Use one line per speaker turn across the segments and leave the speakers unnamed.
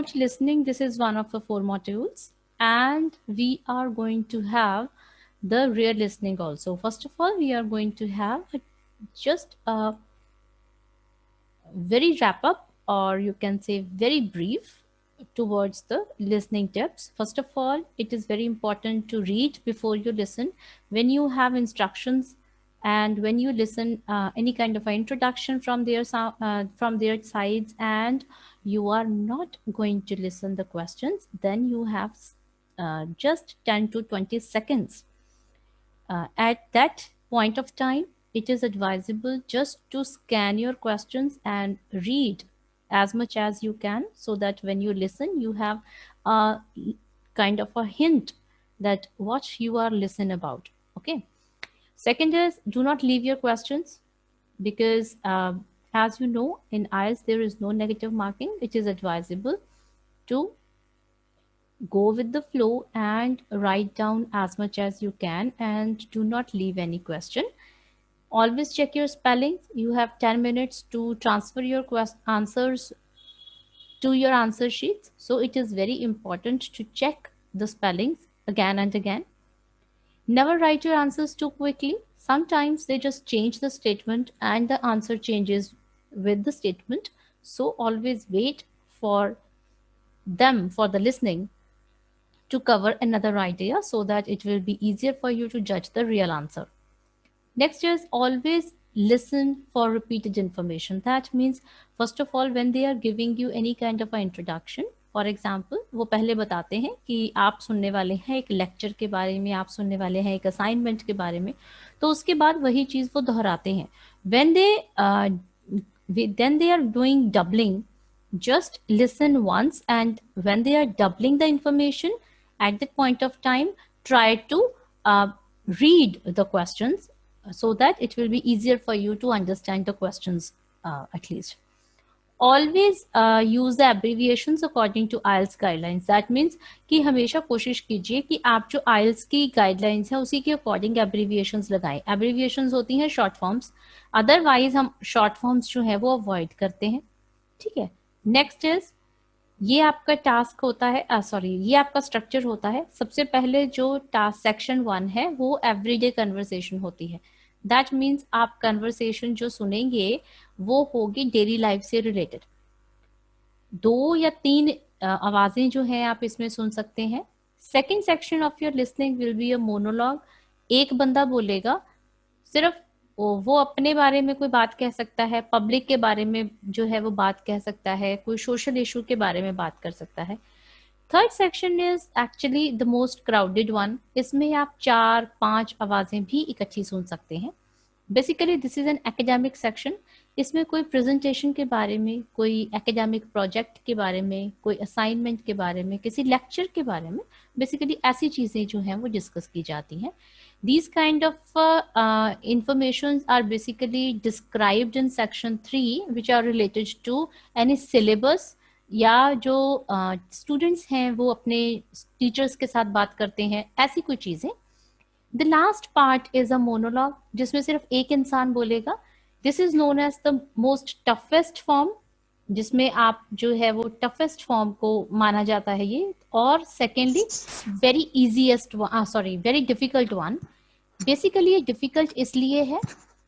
about listening, this is one of the four modules and we are going to have the real listening also. First of all, we are going to have just a very wrap up or you can say very brief towards the listening tips. First of all, it is very important to read before you listen. When you have instructions and when you listen uh, any kind of introduction from their uh, from their sides and you are not going to listen the questions, then you have uh, just 10 to 20 seconds. Uh, at that point of time, it is advisable just to scan your questions and read as much as you can so that when you listen, you have a kind of a hint that what you are listening about. Okay. Second is do not leave your questions because uh, as you know in IELTS there is no negative marking. It is advisable to go with the flow and write down as much as you can and do not leave any question. Always check your spellings you have 10 minutes to transfer your answers to your answer sheets. So it is very important to check the spellings again and again. Never write your answers too quickly. Sometimes they just change the statement and the answer changes with the statement so always wait for them for the listening to cover another idea so that it will be easier for you to judge the real answer Next is always listen for repeated information. That means, first of all, when they are giving you any kind of an introduction, for example वो पहले बताते हैं कि आप सुनने वाले हैं एक लेक्चर के बारे में आप सुनने वाले हैं एक असाइनमेंट के बारे में तो उसके बाद वही चीज़ वो दोहराते हैं when they we, then they are doing doubling. Just listen once and when they are doubling the information at the point of time, try to uh, read the questions so that it will be easier for you to understand the questions uh, at least. Always use the abbreviation according to IELTS guidelines that means कि हमेशा कोशिश कीजिए कि आप जो IELTS की guidelines है, उसी के अकॉर्डिंग एब्रीविएशन लगाएँ। एब्रीविएशन होती हैं शॉर्ट फॉर्म्स अदरवाइज़ हम शॉर्ट फॉर्म्स जो है, वो अवॉइड करते हैं। ठीक है? नेक्स्ट इज़ ये आपका टास्क होता है uh, सॉरी ये आपका स्ट्रक्चर होता है। सबसे पहले जो टास्क सेक्शन वन है, वो एवरीडे कन्वर्सेशन होती है। दैट मीन्स आप कन्वर्सेशन जो सुनेंगे वो होगी डेली लाइफ से रिलेटेड दो या तीन आवाज़ें जो है आप इसमें सुन सकते हैं. Second section of your listening will be a monologue एक बंदा बोलेगा, सिर्फ़ वो अपने बारे में कोई बात कह सकता है पब्लिक के बारे में जो है वो बात कह सकता है, कोई सोशल इशू के बारे में बात कर सकता है. Third section is actually the most crowded one इसमें आप चार, पाँच आवाज़ें भी इकट्ठी सुन सकते हैं. Basically this is an academic section इसमें कोई प्रेजेंटेशन के बारे में कोई एकेडमिक प्रोजेक्ट के बारे में कोई असाइनमेंट के बारे में किसी लेक्चर के बारे में बेसिकली ऐसी चीज़ें जो हैं वो डिस्कस की जाती हैं। Of uh, uh, informations are basically described in section three, which are related to any syllabus या जो स्टूडेंट्स uh, हैं वो अपने टीचर्स के साथ बात करते हैं ऐसी कोई चीज़ें। The last part is a monologue जिसमें सिर्फ़ एक इंसान बोलेगा this is known as the most toughest form जिसमें आप जो है वो टफेस्ट फॉर्म को माना जाता है ये। और secondly very easiest sorry very difficult one basically ये डिफ़िकल्ट इसलिए है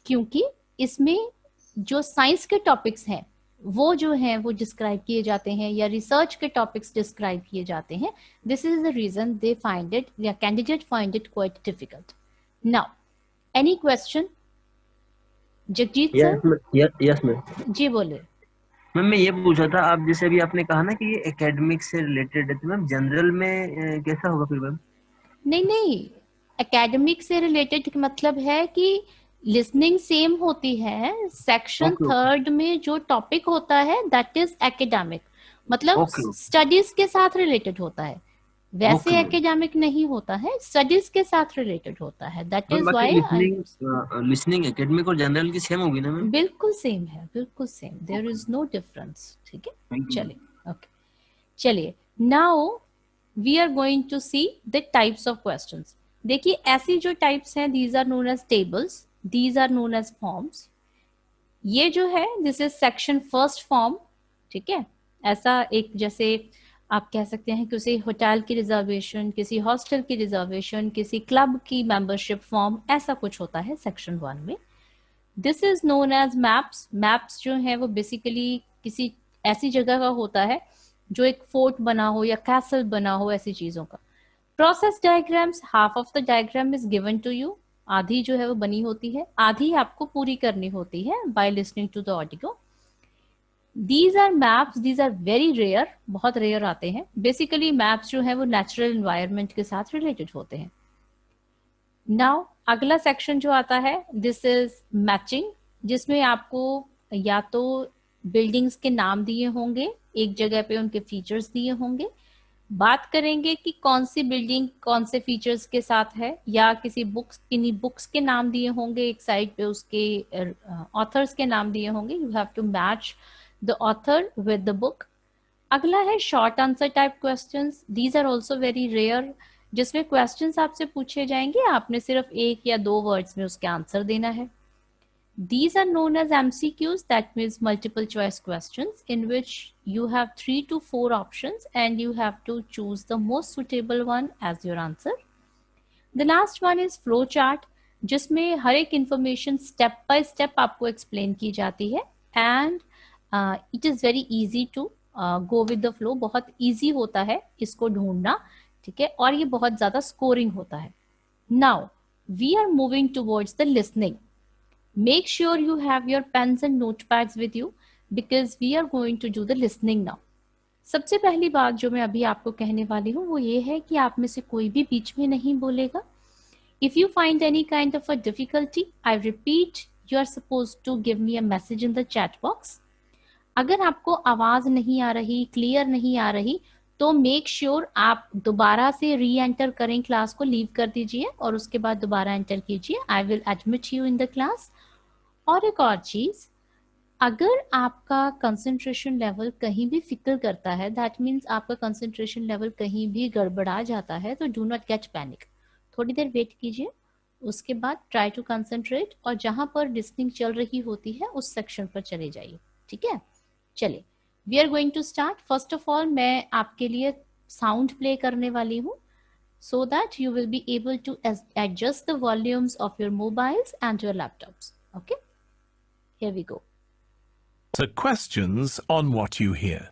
क्योंकि इसमें जो साइंस के टॉपिक्स हैं, वो जो है, वो डिस्क्राइब किए जाते हैं या रिसर्च के टॉपिक्स डिस्क्राइब किए जाते हैं। This is the reason they find it या candidate find it quite difficult now any question Jagjit sir?
Yes ma'am
जी बोले।
मैम मैं ये पूछा था आप जैसे अभी आपने कहा ना कि ये एकेडमिक से रिलेटेड है तो मैम जनरल में कैसा होगा फिर मैम
नहीं नहीं एकेडमिक से रिलेटेड मतलब है कि लिसनिंग सेम होती है सेक्शन थर्ड okay. में जो टॉपिक होता है दैट इज़ एकेडमिक मतलब स्टडीज़ okay. के साथ रिलेटेड होता है। वैसे एकेडमिक नहीं होता है स्टडीज़ के साथ रिलेटेड होता है that is why
listening academic और जनरल की सेम होगी ना मैम?
बिल्कुल सेम है बिल्कुल same there is no difference ठीक है? चलिए ओके चलिए now we are going to see the types of questions देखिए ऐसी जो टाइप्स हैं these are known as tables these are known as forms ये जो है this is section first form ठीक है? ऐसा एक जैसे आप कह सकते हैं किसी होटल की रिजर्वेशन किसी हॉस्टल की रिजर्वेशन किसी क्लब की मेंबरशिप फॉर्म ऐसा कुछ होता है सेक्शन वन में। This is known as maps maps जो है वो बेसिकली किसी ऐसी जगह का होता है जो एक फोर्ट बना हो या कैसल बना हो ऐसी चीज़ों का। Process diagrams half of the diagram is given to you आधी जो है वो बनी होती है। आधी आपको पूरी करनी होती है by listening to the audio these are maps these are very rare बहुत रेयर आते हैं। बेसिकली मैप्स जो है, वो नेचुरल इन्वायरमेंट के साथ रिलेटेड होते हैं। नाउ अगला सेक्शन जो आता है दिस इज़ मैचिंग जिसमें आपको या तो बिल्डिंग्स के नाम दिए होंगे, एक जगह पे उनके फीचर्स दिए होंगे। बात करेंगे कि कौन सी बिल्डिंग कौन से फीचर्स के साथ है, या किसी बुक्स किन्हीं बुक्स के नाम दिए होंगे, एक साइड पे उसके ऑथर्स के नाम दिए होंगे। You have to match the author with the book अगला है short answer type question these are also very rare जिसमें क्वेश्चन आपसे पूछे जाएँगे, आपने सिर्फ़ एक या दो वर्ड्स में उसके आंसर देना है। These are known as M C Qs that means multiple choice question in which you have three two four option and you have to choose the most suitable one as your answer the last one is flow chart जिसमें हर एक information step by step आपको explain की जाती है and it is very easy to go with the flow बहुत easy होता है इसको ढूंढना, ठीक है? और ये बहुत ज़्यादा स्कोरिंग होता है। Now we are moving towards the listening Make sure you have your pens and notepads with you because we are going to do the listening now. सबसे पहली बात जो मैं अभी आपको कहने वाली हूँ, वो ये है कि आप में से कोई भी बीच में नहीं बोलेगा। If you find any kind of a difficulty I repeat you are suppose to give me a message in the chat box अगर आपको आवाज़ नहीं आ रही क्लियर नहीं आ रही तो मेक श्योर sure आप दोबारा से री एंटर करें क्लास को लीव कर दीजिए और उसके बाद दोबारा एंटर कीजिए। I will admit you in the class और एक और चीज़, अगर आपका कंसंट्रेशन लेवल कहीं भी फिकल करता है दैट मीन्स आपका कंसंट्रेशन लेवल कहीं भी गड़बड़ा जाता है तो डू नॉट कैच पैनिक थोड़ी देर वेट कीजिए, उसके बाद ट्राई टू कंसंट्रेट और जहाँ पर डिस्टिंग चल रही होती है, उस सेक्शन पर चले जाइए। ठीक है? चलिए we are going to start first of all मैं आपके लिए साउंड प्ले करने वाली हूँ so that you will be able to adjust the volumes of your mobiles and your laptops okay Here we go.
So questions on what you hear.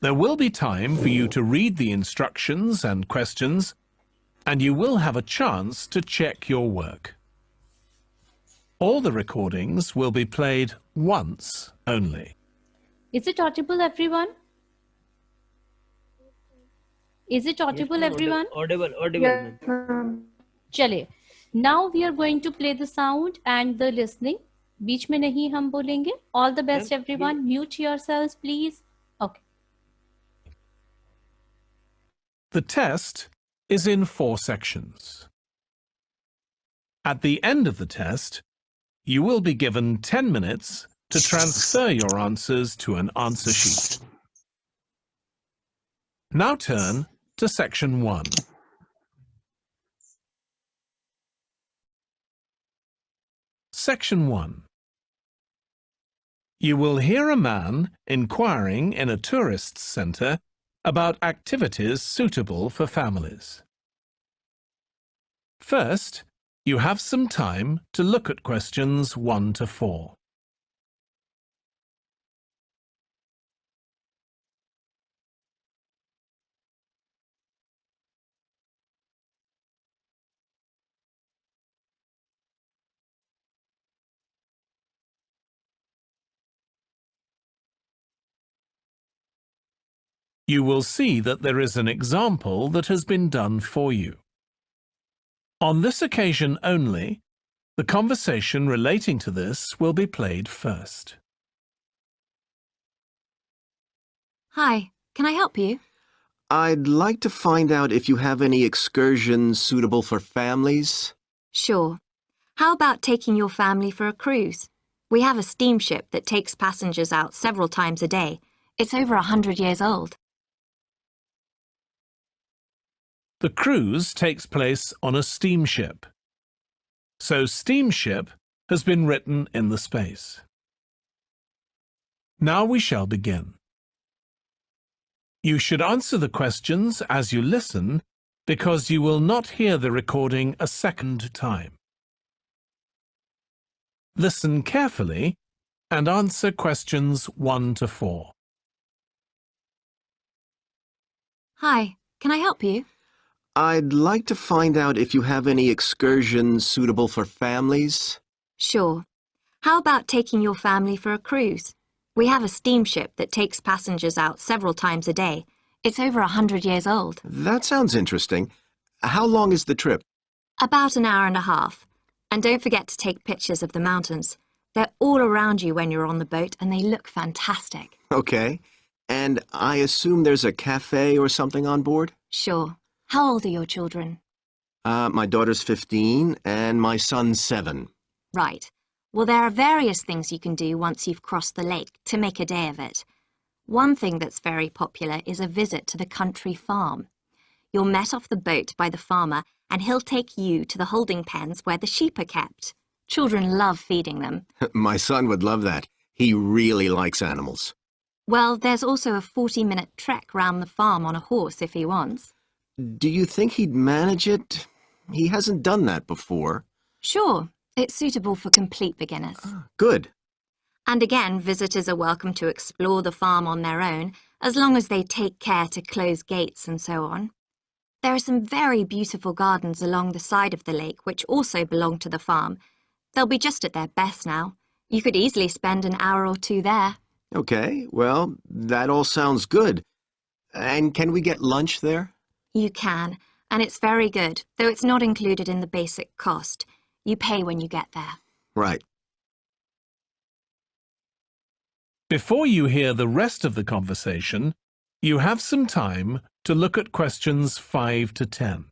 There will be time for you to read the instructions and questions, and you will have a chance to check your work. All the recordings will be played once only.
Is it audible, everyone? Is it audible, yes, everyone?
Audible, audible.
Yes, Chale. Now we are going to play the sound and the listening. बीच में नहीं हम बोलेंगे All the best, everyone. Mute yourselves, please. Okay.
The test is in four sections. At the end of the test, you will be given 10 minutes to transfer your answers to an answer sheet. Now turn to section 1. Section 1 You will hear a man inquiring in a tourist centre about activities suitable for families. First, you have some time to look at questions 1 to 4. you will see that there is an example that has been done for you. On this occasion only, the conversation relating to this will be played first.
Hi, can I help you?
I'd like to find out if you have any excursions suitable for families.
Sure. How about taking your family for a cruise? We have a steamship that takes passengers out several times a day. It's over a hundred years old.
The cruise takes place on a steamship. So steamship has been written in the space. Now we shall begin. You should answer the questions as you listen because you will not hear the recording a second time. Listen carefully and answer questions 1 to 4.
Hi, can I help you?
I'd like to find out if you have any excursions suitable for families.
Sure. How about taking your family for a cruise? We have a steamship that takes passengers out several times a day. It's over a hundred years old.
That sounds interesting. How long is the trip?
About an hour and a half. And don't forget to take pictures of the mountains. They're all around you when you're on the boat and they look fantastic.
Okay. And I assume there's a cafe or something on board?
Sure. How old are your children?
Uh, my daughter's 15 and my son's 7.
Right. Well, there are various things you can do once you've crossed the lake to make a day of it. One thing that's very popular is a visit to the country farm. You're met off the boat by the farmer and he'll take you to the holding pens where the sheep are kept. Children love feeding them.
my son would love that. He really likes animals.
Well, there's also a 40-minute trek round the farm on a horse if he wants.
Do you think he'd manage it? He hasn't done that before.
Sure, it's suitable for complete beginners.
Ah, good.
And again, visitors are welcome to explore the farm on their own, as long as they take care to close gates and so on. There are some very beautiful gardens along the side of the lake which also belong to the farm. They'll be just at their best now. You could easily spend an hour or two there.
Okay, well, that all sounds good. And can we get lunch there?
You can, and it's very good, though it's not included in the basic cost. You pay when you get there.
Right.
Before you hear the rest of the conversation, you have some time to look at questions 5 to 10.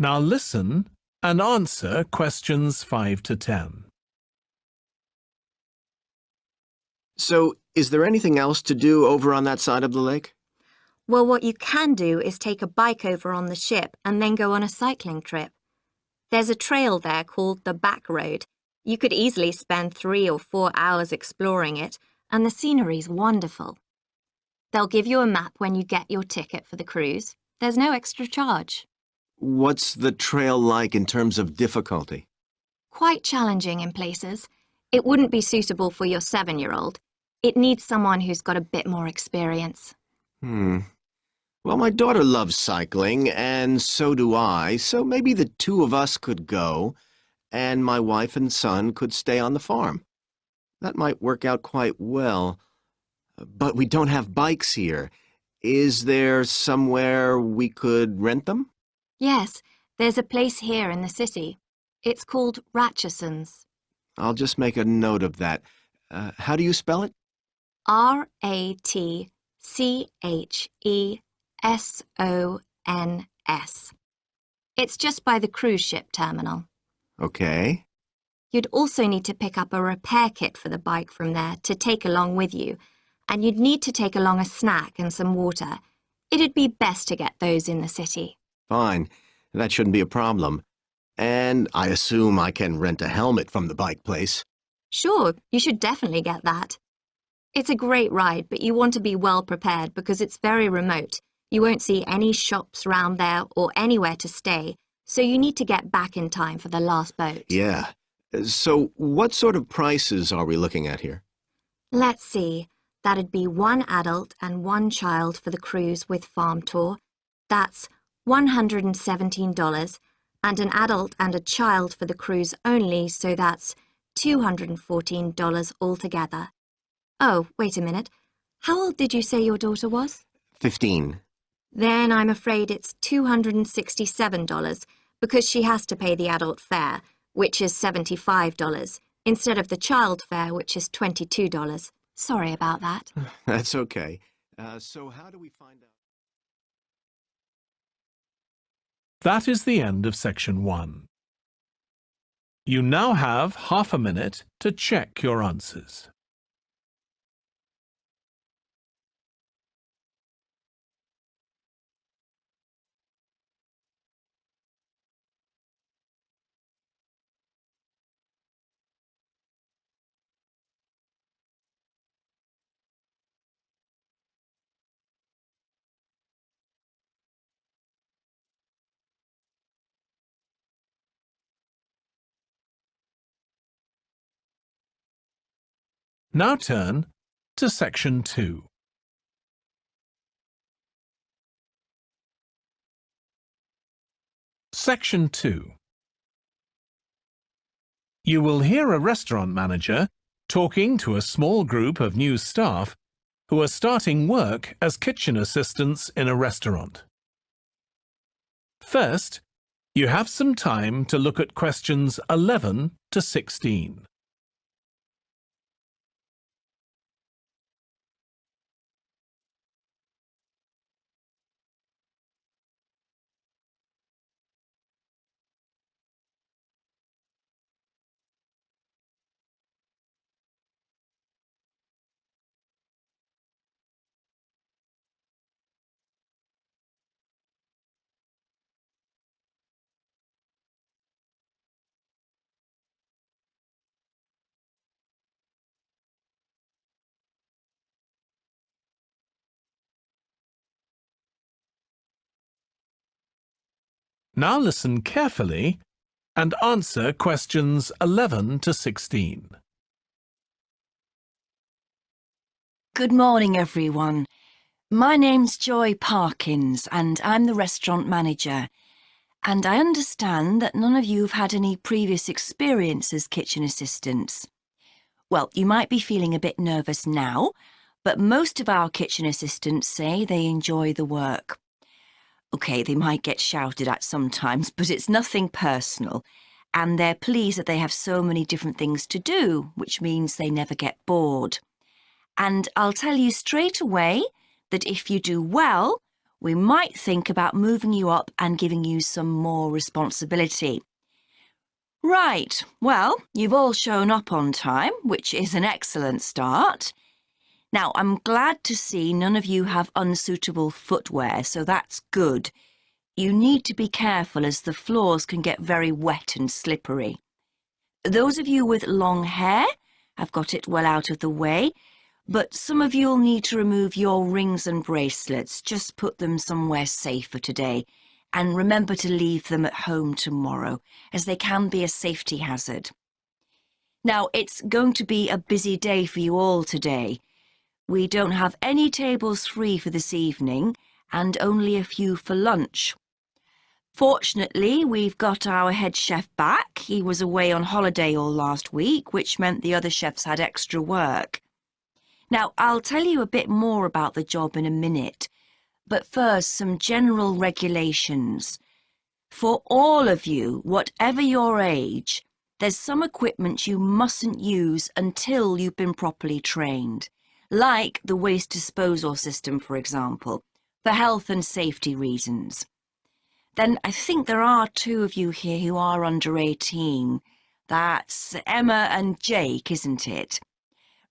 Now listen and answer questions 5 to 10.
So, is there anything else to do over on that side of the lake?
Well, what you can do is take a bike over on the ship and then go on a cycling trip. There's a trail there called the Back Road. You could easily spend three or four hours exploring it, and the scenery's wonderful. They'll give you a map when you get your ticket for the cruise. There's no extra charge.
What's the trail like in terms of difficulty?
Quite challenging in places. It wouldn't be suitable for your seven-year-old. It needs someone who's got a bit more experience.
Hmm. Well, my daughter loves cycling, and so do I, so maybe the two of us could go, and my wife and son could stay on the farm. That might work out quite well. But we don't have bikes here. Is there somewhere we could rent them?
Yes, there's a place here in the city. It's called Ratcheson's.
I'll just make a note of that. Uh, how do you spell it?
R-A-T-C-H-E-S-O-N-S. It's just by the cruise ship terminal.
Okay.
You'd also need to pick up a repair kit for the bike from there to take along with you, and you'd need to take along a snack and some water. It'd be best to get those in the city.
Fine. That shouldn't be a problem. And I assume I can rent a helmet from the bike place.
Sure, you should definitely get that. It's a great ride, but you want to be well prepared because it's very remote. You won't see any shops round there or anywhere to stay, so you need to get back in time for the last boat.
Yeah. So what sort of prices are we looking at here?
Let's see. That'd be one adult and one child for the cruise with farm tour. That's $117, and an adult and a child for the cruise only, so that's $214 altogether. Oh, wait a minute. How old did you say your daughter was?
Fifteen.
Then I'm afraid it's $267 because she has to pay the adult fare, which is $75, instead of the child fare, which is $22. Sorry about that.
That's okay. Uh, so how do we find out?
That is the end of section one. You now have half a minute to check your answers. Now turn to section 2. Section 2. You will hear a restaurant manager talking to a small group of new staff who are starting work as kitchen assistants in a restaurant. First, you have some time to look at questions 11 to 16. Now listen carefully and answer questions 11 to 16.
Good morning, everyone. My name's Joy Parkins, and I'm the restaurant manager. And I understand that none of you have had any previous experience as kitchen assistants. Well, you might be feeling a bit nervous now, but most of our kitchen assistants say they enjoy the work. OK, they might get shouted at sometimes, but it's nothing personal. And they're pleased that they have so many different things to do, which means they never get bored. And I'll tell you straight away that if you do well, we might think about moving you up and giving you some more responsibility. Right, well, you've all shown up on time, which is an excellent start. Now, I'm glad to see none of you have unsuitable footwear, so that's good. You need to be careful as the floors can get very wet and slippery. Those of you with long hair have got it well out of the way, but some of you'll need to remove your rings and bracelets. Just put them somewhere safer today. And remember to leave them at home tomorrow, as they can be a safety hazard. Now, it's going to be a busy day for you all today. We don't have any tables free for this evening, and only a few for lunch. Fortunately, we've got our head chef back. He was away on holiday all last week, which meant the other chefs had extra work. Now, I'll tell you a bit more about the job in a minute, but first some general regulations. For all of you, whatever your age, there's some equipment you mustn't use until you've been properly trained, like the waste disposal system, for example, for health and safety reasons. Then I think there are two of you here who are under 18. That's Emma and Jake, isn't it?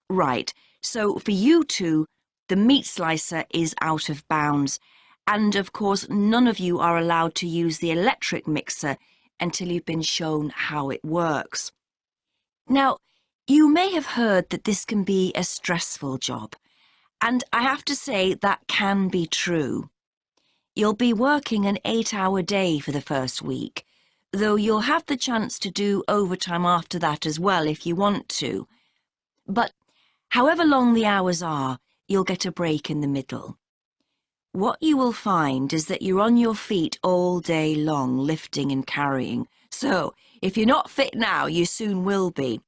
Right. So for you two, the meat slicer is out of bounds. And of course, none of you are allowed to use the electric mixer until you've been shown how it works. Now, you may have heard that this can be a stressful job. And I have to say that can be true. You'll be working an eight-hour day for the first week, though you'll have the chance to do overtime after that as well if you want to. But However long the hours are, you'll get a break in the middle. What you will find is that you're on your feet all day long, lifting and carrying. So, if you're not fit now, you soon will be.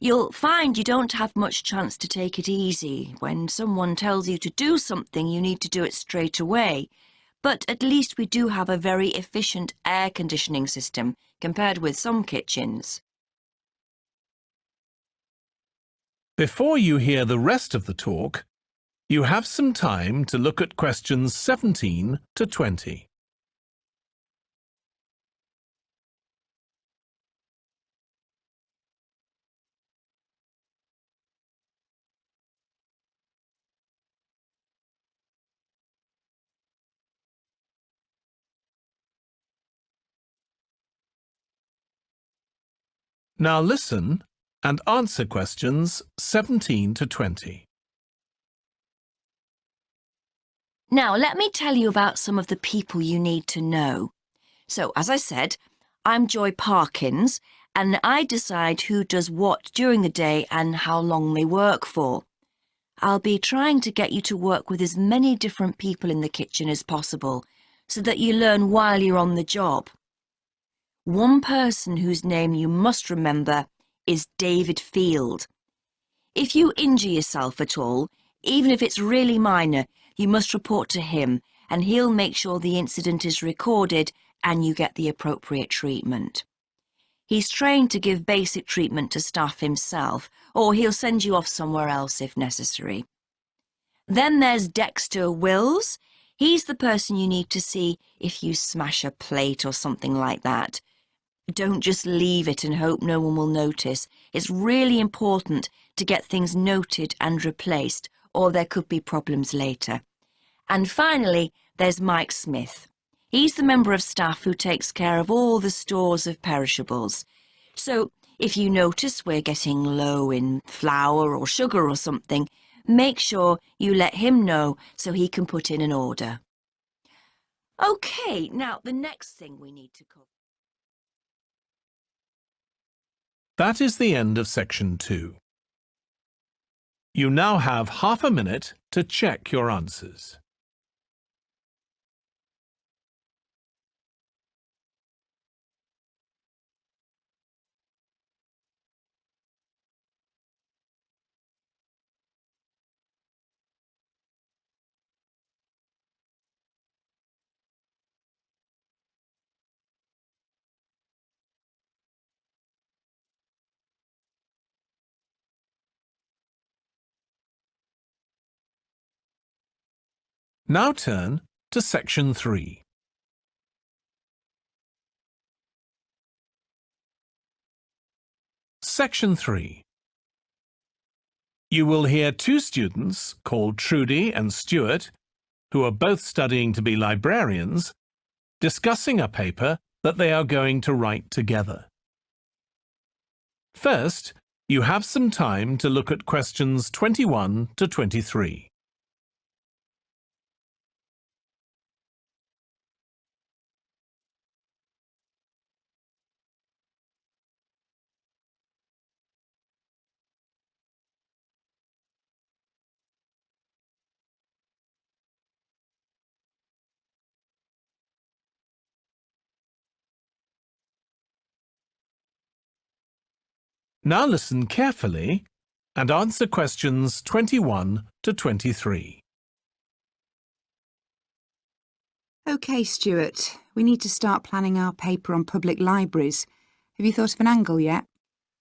You'll find you don't have much chance to take it easy. When someone tells you to do something, you need to do it straight away. But at least we do have a very efficient air conditioning system compared with some kitchens.
Before you hear the rest of the talk, you have some time to look at questions 17 to 20. Now listen and answer questions 17 to 20.
Now, let me tell you about some of the people you need to know. So, as I said, I'm Joy Parkins, and I decide who does what during the day and how long they work for. I'll be trying to get you to work with as many different people in the kitchen as possible, so that you learn while you're on the job. One person whose name you must remember is David Field. If you injure yourself at all, even if it's really minor, you must report to him and he'll make sure the incident is recorded and you get the appropriate treatment. He's trained to give basic treatment to staff himself, or he'll send you off somewhere else if necessary. Then there's Dexter Wills. He's the person you need to see if you smash a plate or something like that. Don't just leave it and hope no one will notice. It's really important to get things noted and replaced, or there could be problems later. And finally, there's Mike Smith. He's the member of staff who takes care of all the stores of perishables. So if you notice we're getting low in flour or sugar or something, make sure you let him know so he can put in an order. OK, now the next thing we need to cover.
That is the end of section 2. You now have half a minute to check your answers. Now turn to section 3. Section 3. You will hear two students called Trudy and Stuart, who are both studying to be librarians, discussing a paper that they are going to write together. First, you have some time to look at questions 21 to 23. Now listen carefully and answer questions 21 to 23.
OK, Stuart. We need to start planning our paper on public libraries. Have you thought of an angle yet?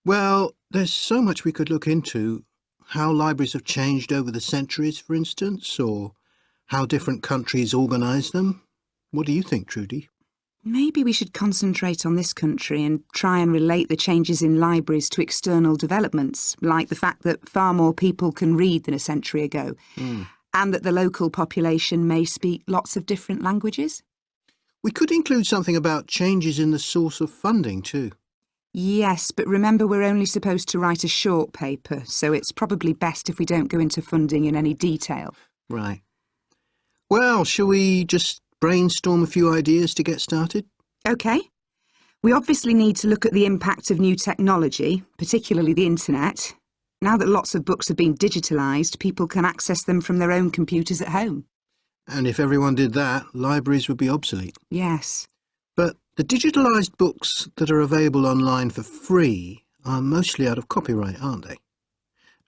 Well, there's so much we could look into. How libraries have changed over the centuries, for instance, or how different countries organise them. What do you think, Trudy?
Maybe we should concentrate on this country and try and relate the changes in libraries to external developments, like the fact that far more people can read than a century ago,
Mm.
and that the local population may speak lots of different languages.
We could include something about changes in the source of funding too.
Yes, but remember we're only supposed to write a short paper, so it's probably best if we don't go into funding in any detail.
Right. Well, shall we just brainstorm a few ideas to get started?
OK. We obviously need to look at the impact of new technology, particularly the internet. Now that lots of books have been digitalised, people can access them from their own computers at home.
And if everyone did that, libraries would be obsolete.
Yes.
But the digitalised books that are available online for free are mostly out of copyright, aren't they?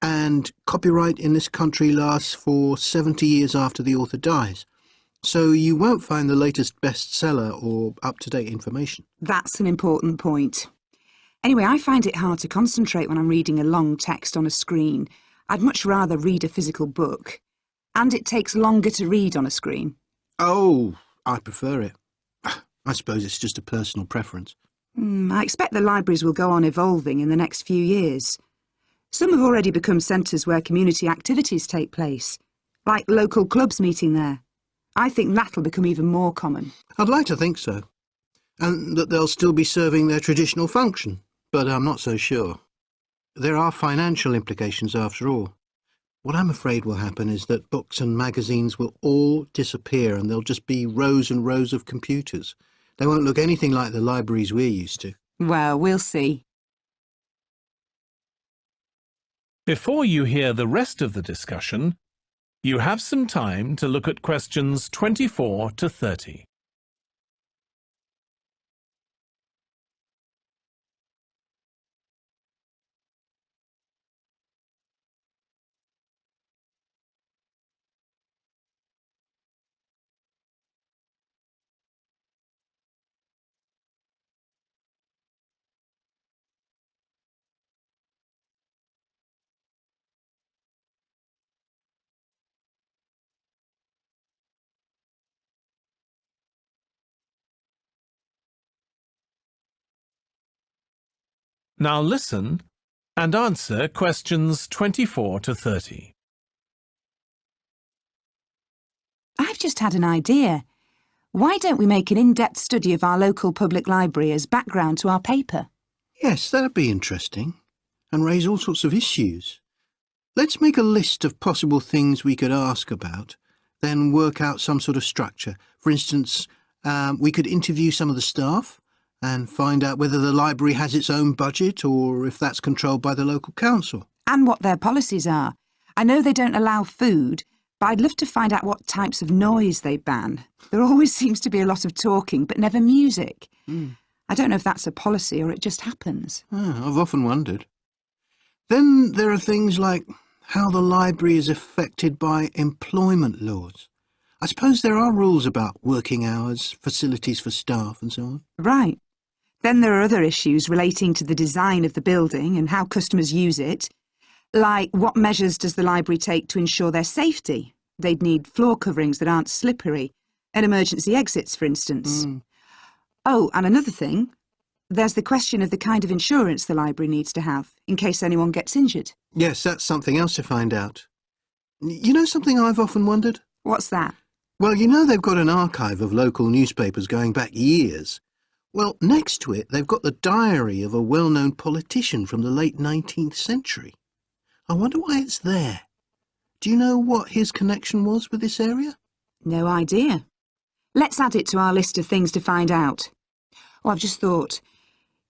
And copyright in this country lasts for 70 years after the author dies. So you won't find the latest bestseller or up-to-date information.
That's an important point. Anyway, I find it hard to concentrate when I'm reading a long text on a screen. I'd much rather read a physical book. And it takes longer to read on a screen.
Oh, I prefer it. I suppose it's just a personal preference.
Mm, I expect the libraries will go on evolving in the next few years. Some have already become centres where community activities take place, like local clubs meeting there. I think that'll become even more common.
I'd like to think so. And that they'll still be serving their traditional function, but I'm not so sure. There are financial implications after all. What I'm afraid will happen is that books and magazines will all disappear and there'll just be rows and rows of computers. They won't look anything like the libraries we're used to.
Well, we'll see.
Before you hear the rest of the discussion, you have some time to look at questions 24 to 30. Now listen and answer questions 24 to 30.
I've just had an idea. Why don't we make an in-depth study of our local public library as background to our paper?
Yes, that'd be interesting. And raise all sorts of issues. Let's make a list of possible things we could ask about, then work out some sort of structure. For instance, um, we could interview some of the staff, and find out whether the library has its own budget or if that's controlled by the local council.
And what their policies are. I know they don't allow food, but I'd love to find out what types of noise they ban. There always seems to be a lot of talking, but never music.
Mm.
I don't know if that's a policy or it just happens.
Oh, I've often wondered. Then there are things like how the library is affected by employment laws. I suppose there are rules about working hours, facilities for staff and so on.
Right. Then there are other issues relating to the design of the building and how customers use it, like what measures does the library take to ensure their safety? They'd need floor coverings that aren't slippery, and emergency exits, for instance.
Mm.
Oh, and another thing, there's the question of the kind of insurance the library needs to have, in case anyone gets injured.
Yes, that's something else to find out. You know something I've often wondered?
What's that?
Well, you know they've got an archive of local newspapers going back years. Well, next to it, they've got the diary of a well-known politician from the late 19th century. I wonder why it's there. Do you know what his connection was with this area?
No idea. Let's add it to our list of things to find out. Oh, I've just thought.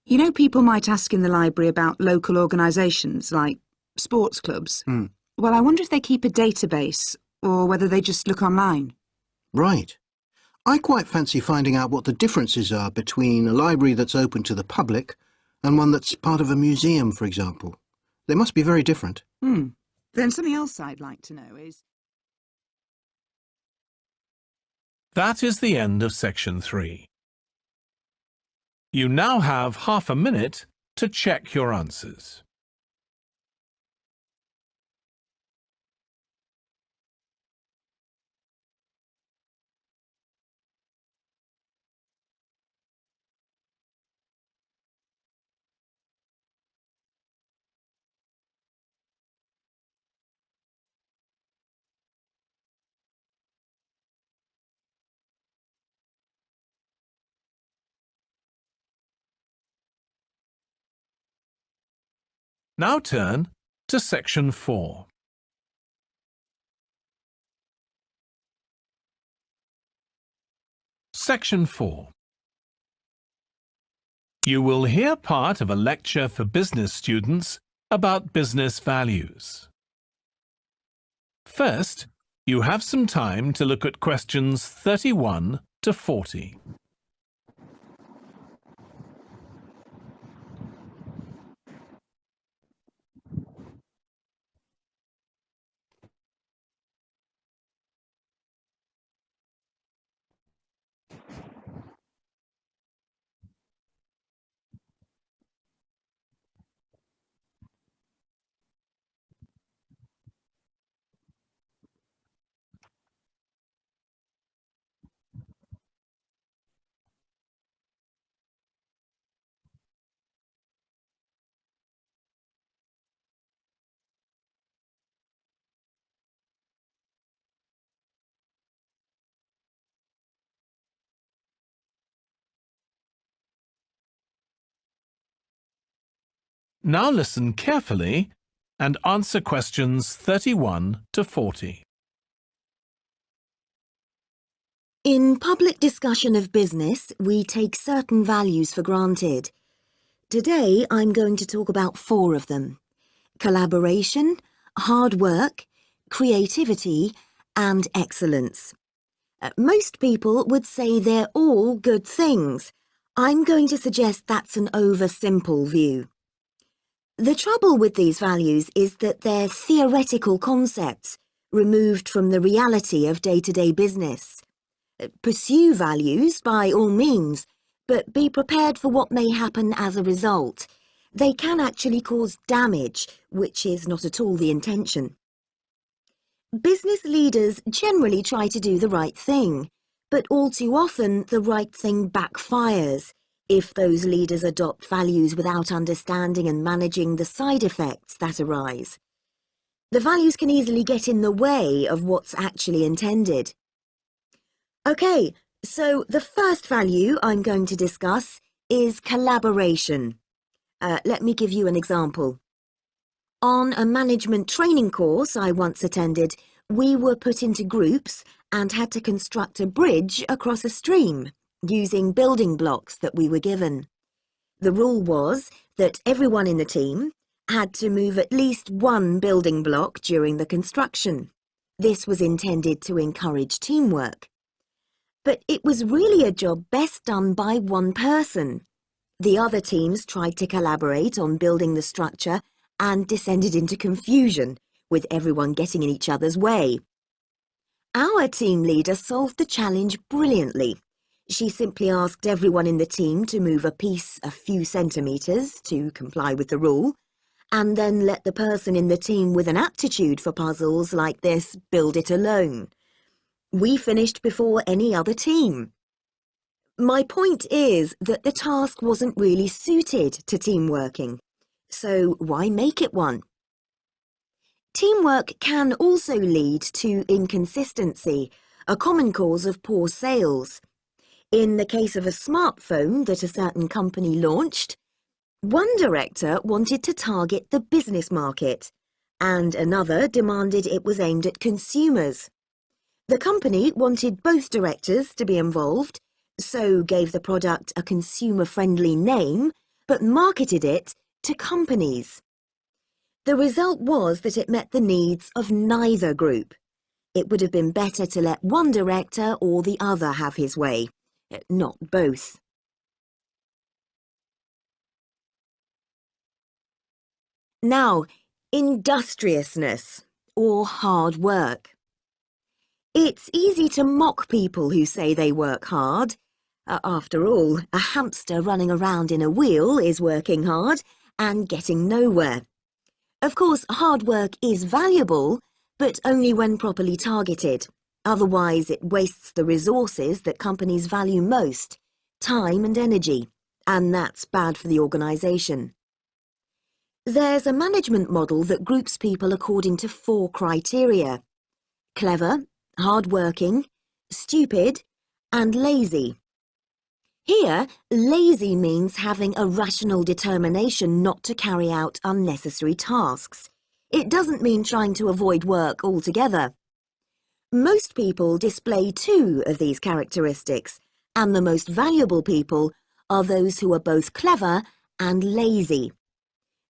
You know people might ask in the library about local organisations, like sports clubs.
Hmm.
Well, I wonder if they keep a database, or whether they just look online.
Right. I quite fancy finding out what the differences are between a library that's open to the public and one that's part of a museum, for example. They must be very different.
Hmm. Then something else I'd like to know is...
That is the end of section 3. You now have half a minute to check your answers. Now turn to section 4. Section 4. You will hear part of a lecture for business students about business values. First, you have some time to look at questions 31 to 40. Now listen carefully and answer questions 31 to 40.
In public discussion of business, we take certain values for granted. Today, I'm going to talk about four of them. Collaboration, hard work, creativity, and excellence. Uh, most people would say they're all good things. I'm going to suggest that's an over-simple view. The trouble with these values is that they're theoretical concepts, removed from the reality of day-to-day -day business. Uh, pursue values by all means, but be prepared for what may happen as a result. They can actually cause damage, which is not at all the intention. Business leaders generally try to do the right thing, but all too often the right thing backfires if those leaders adopt values without understanding and managing the side effects that arise. The values can easily get in the way of what's actually intended. Okay, so the first value I'm going to discuss is collaboration. Uh, let me give you an example. On a management training course I once attended, we were put into groups and had to construct a bridge across a stream using building blocks that we were given. The rule was that everyone in the team had to move at least one building block during the construction. This was intended to encourage teamwork. But it was really a job best done by one person. The other teams tried to collaborate on building the structure and descended into confusion, with everyone getting in each other's way. Our team leader solved the challenge brilliantly. She simply asked everyone in the team to move a piece a few centimetres to comply with the rule, and then let the person in the team with an aptitude for puzzles like this build it alone. We finished before any other team. My point is that the task wasn't really suited to team working, so why make it one? Teamwork can also lead to inconsistency, a common cause of poor sales. In the case of a smartphone that a certain company launched, one director wanted to target the business market, and another demanded it was aimed at consumers. The company wanted both directors to be involved, so gave the product a consumer-friendly name, but marketed it to companies. The result was that it met the needs of neither group. It would have been better to let one director or the other have his way, not both. Now, industriousness, or hard work. It's easy to mock people who say they work hard. Uh, after all, a hamster running around in a wheel is working hard and getting nowhere. Of course, hard work is valuable, but only when properly targeted. Otherwise, it wastes the resources that companies value most, time and energy, and that's bad for the organisation. There's a management model that groups people according to four criteria. Clever, hard-working, stupid, and lazy. Here, lazy means having a rational determination not to carry out unnecessary tasks. It doesn't mean trying to avoid work altogether. Most people display two of these characteristics, and the most valuable people are those who are both clever and lazy.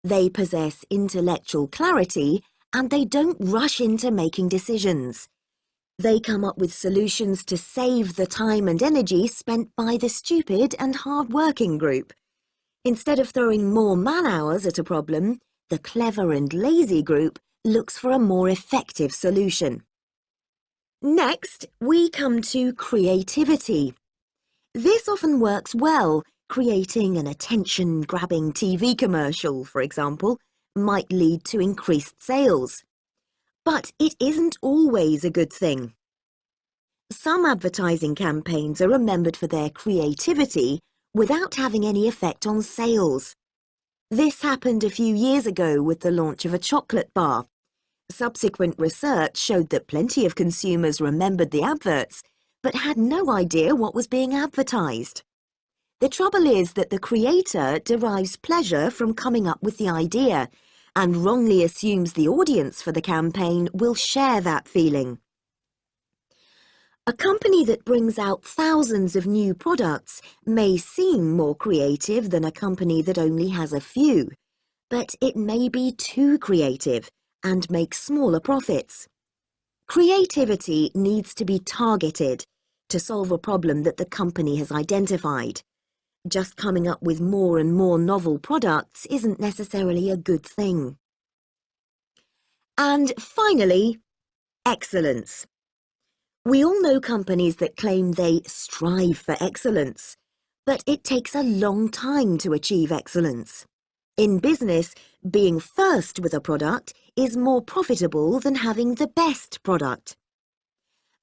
They possess intellectual clarity and they don't rush into making decisions. They come up with solutions to save the time and energy spent by the stupid and hard-working group. Instead of throwing more man-hours at a problem, the clever and lazy group looks for a more effective solution. Next, we come to creativity. This often works well. Creating an attention-grabbing TV commercial, for example, might lead to increased sales. But it isn't always a good thing. Some advertising campaigns are remembered for their creativity without having any effect on sales. This happened a few years ago with the launch of a chocolate bar. Subsequent research showed that plenty of consumers remembered the adverts, but had no idea what was being advertised. The trouble is that the creator derives pleasure from coming up with the idea and wrongly assumes the audience for the campaign will share that feeling. A company that brings out thousands of new products may seem more creative than a company that only has a few, but it may be too creative and make smaller profits. Creativity needs to be targeted to solve a problem that the company has identified. Just coming up with more and more novel products isn't necessarily a good thing. And finally, excellence. We all know companies that claim they strive for excellence, but it takes a long time to achieve excellence. In business, being first with a product is more profitable than having the best product.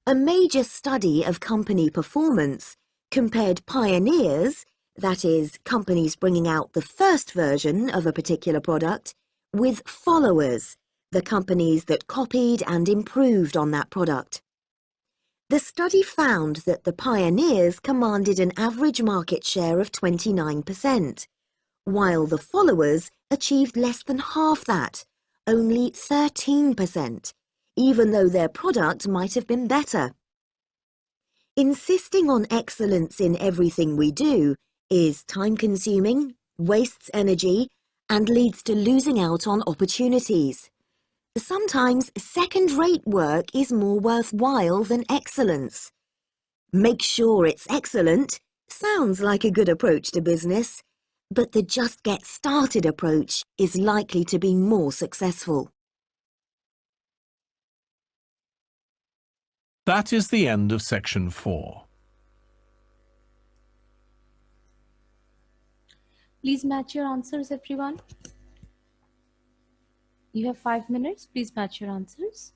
A major study of company performance compared pioneers, that is, companies bringing out the first version of a particular product, with followers, the companies that copied and improved on that product. The study found that the pioneers commanded an average market share of 29%, while the followers achieved less than half that, only 13%, even though their product might have been better. Insisting on excellence in everything we do is time-consuming, wastes energy, and leads to losing out on opportunities. Sometimes second-rate work is more worthwhile than excellence. Make sure it's excellent sounds like a good approach to business, but the just get started approach is likely to be more successful.
That is the end of section 4.
Please match your answers, everyone. You have five minutes. Please match your answers.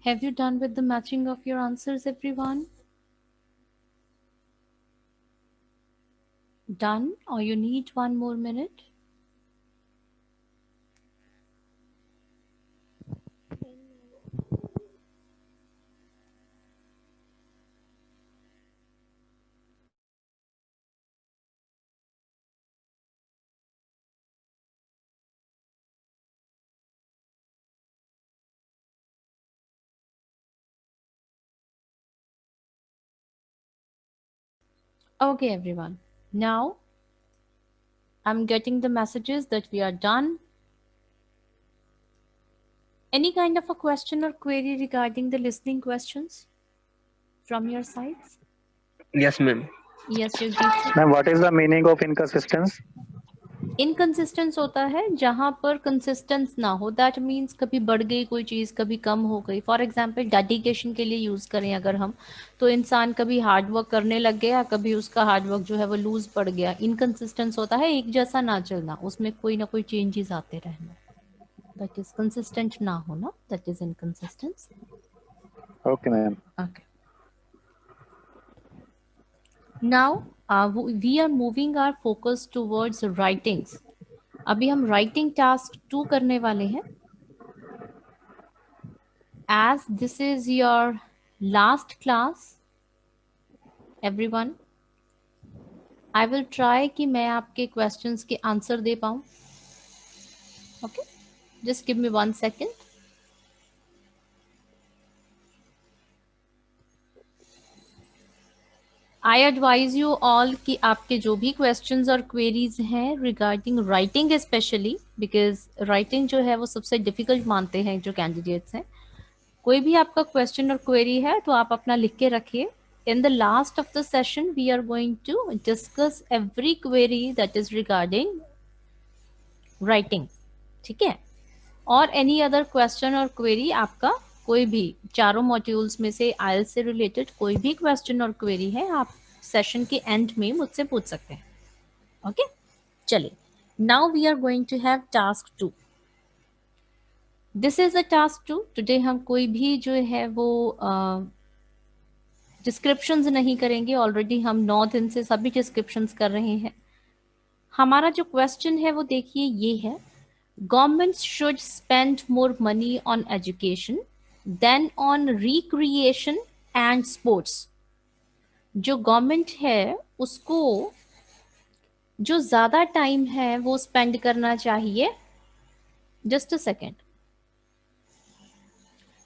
Have you done with the matching of your answers, everyone? Done, or you need one more minute? Okay, everyone. Now, I'm getting the messages that we are done. Any kind of a question or query regarding the listening questions from your sides?
Yes, ma'am.
Yes, Jagdeep.
Ma'am, what is the meaning of inconsistence?
Inconsistence होता है जहाँ पर consistence ना हो। That means कभी बढ़ गई कोई चीज़ कभी कम हो गई। फॉर एग्जांपल डेडिकेशन के लिए यूज़ करें अगर हम तो इंसान कभी हार्ड वर्क करने लग गया कभी उसका हार्ड वर्क जो है वो लूज पड़ गया। इनकंसिस्टेंस होता है एक जैसा ना चलना उसमें कोई ना कोई चेंजेस आते रहना। दैट इज़ कंसिस्टेंट ना होना that is inconsistence
okay ma'am
okay. Now uh, we are moving our focus towards writings अभी हम writing task टू करने वाले हैं as this is your last class everyone I will try कि मैं आपके questions के answer दे पाऊँ okay just give me one second I advise you all कि आपके जो भी क्वेश्चंस और क्वेरीज हैं regarding writing specially because writing जो है वो सबसे डिफ़िकल्ट मानते हैं जो कैंडिडेट्स हैं। कोई भी आपका क्वेश्चन और क्वेरी है तो आप अपना लिख के रखिए। In the last of the session we are going to discuss every query that is regarding writing ठीक है? और एनी अदर क्वेश्चन और क्वेरी आपका कोई भी चारों मॉड्यूल्स में से आयल से रिलेटेड कोई भी क्वेश्चन और क्वेरी है आप सेशन के एंड में मुझसे पूछ सकते हैं। ओके चलिए। Now we are going to have task two this is a task two today हम कोई भी जो है वो डिस्क्रिप्शंस uh, नहीं करेंगे। ऑलरेडी हम नौ दिन से सभी डिस्क्रिप्शंस कर रहे हैं। हमारा जो क्वेश्चन है वो देखिए ये है। Government should spend more money on education then on recreation and sports जो गवर्नमेंट है उसको जो ज़्यादा टाइम है वो स्पेंड करना चाहिए। जस्ट अ सेकेंड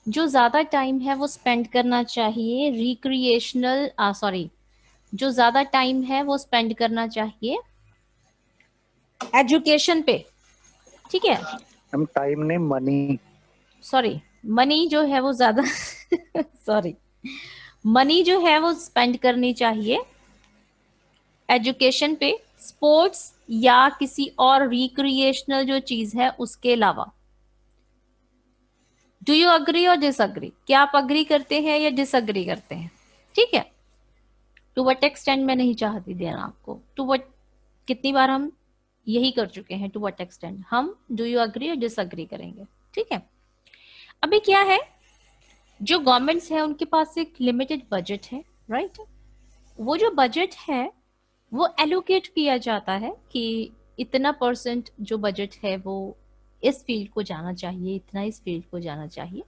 जो ज़्यादा टाइम है वो स्पेंड करना चाहिए रिक्रिएशनल सॉरी जो ज़्यादा टाइम है वो स्पेंड करना चाहिए एजुकेशन पे। ठीक है?
हम टाइम ने मनी
सॉरी मनी जो है वो ज़्यादा सॉरी मनी जो है वो स्पेंड करनी चाहिए एजुकेशन पे स्पोर्ट्स या किसी और रिक्रिएशनल जो चीज़ है उसके अलावा। डू यू अग्री और डिसअग्री क्या आप अग्री करते हैं या डिसअग्री करते हैं? ठीक है। टू वट एक्सटेंड मैं नहीं चाहती देना आपको। टू वट कितनी बार हम यही कर चुके हैं? टू वट एक्सटेंड हम डू यू अग्री और डिसअग्री करेंगे? ठीक है। अभी क्या है? जो गवर्नमेंट्स है, उनके पास एक लिमिटेड बजट है राइट वो जो बजट है, वो एलोकेट किया जाता है कि इतना परसेंट जो बजट है, वो इस फ़ील्ड को जाना चाहिए, इतना इस फ़ील्ड को जाना चाहिए।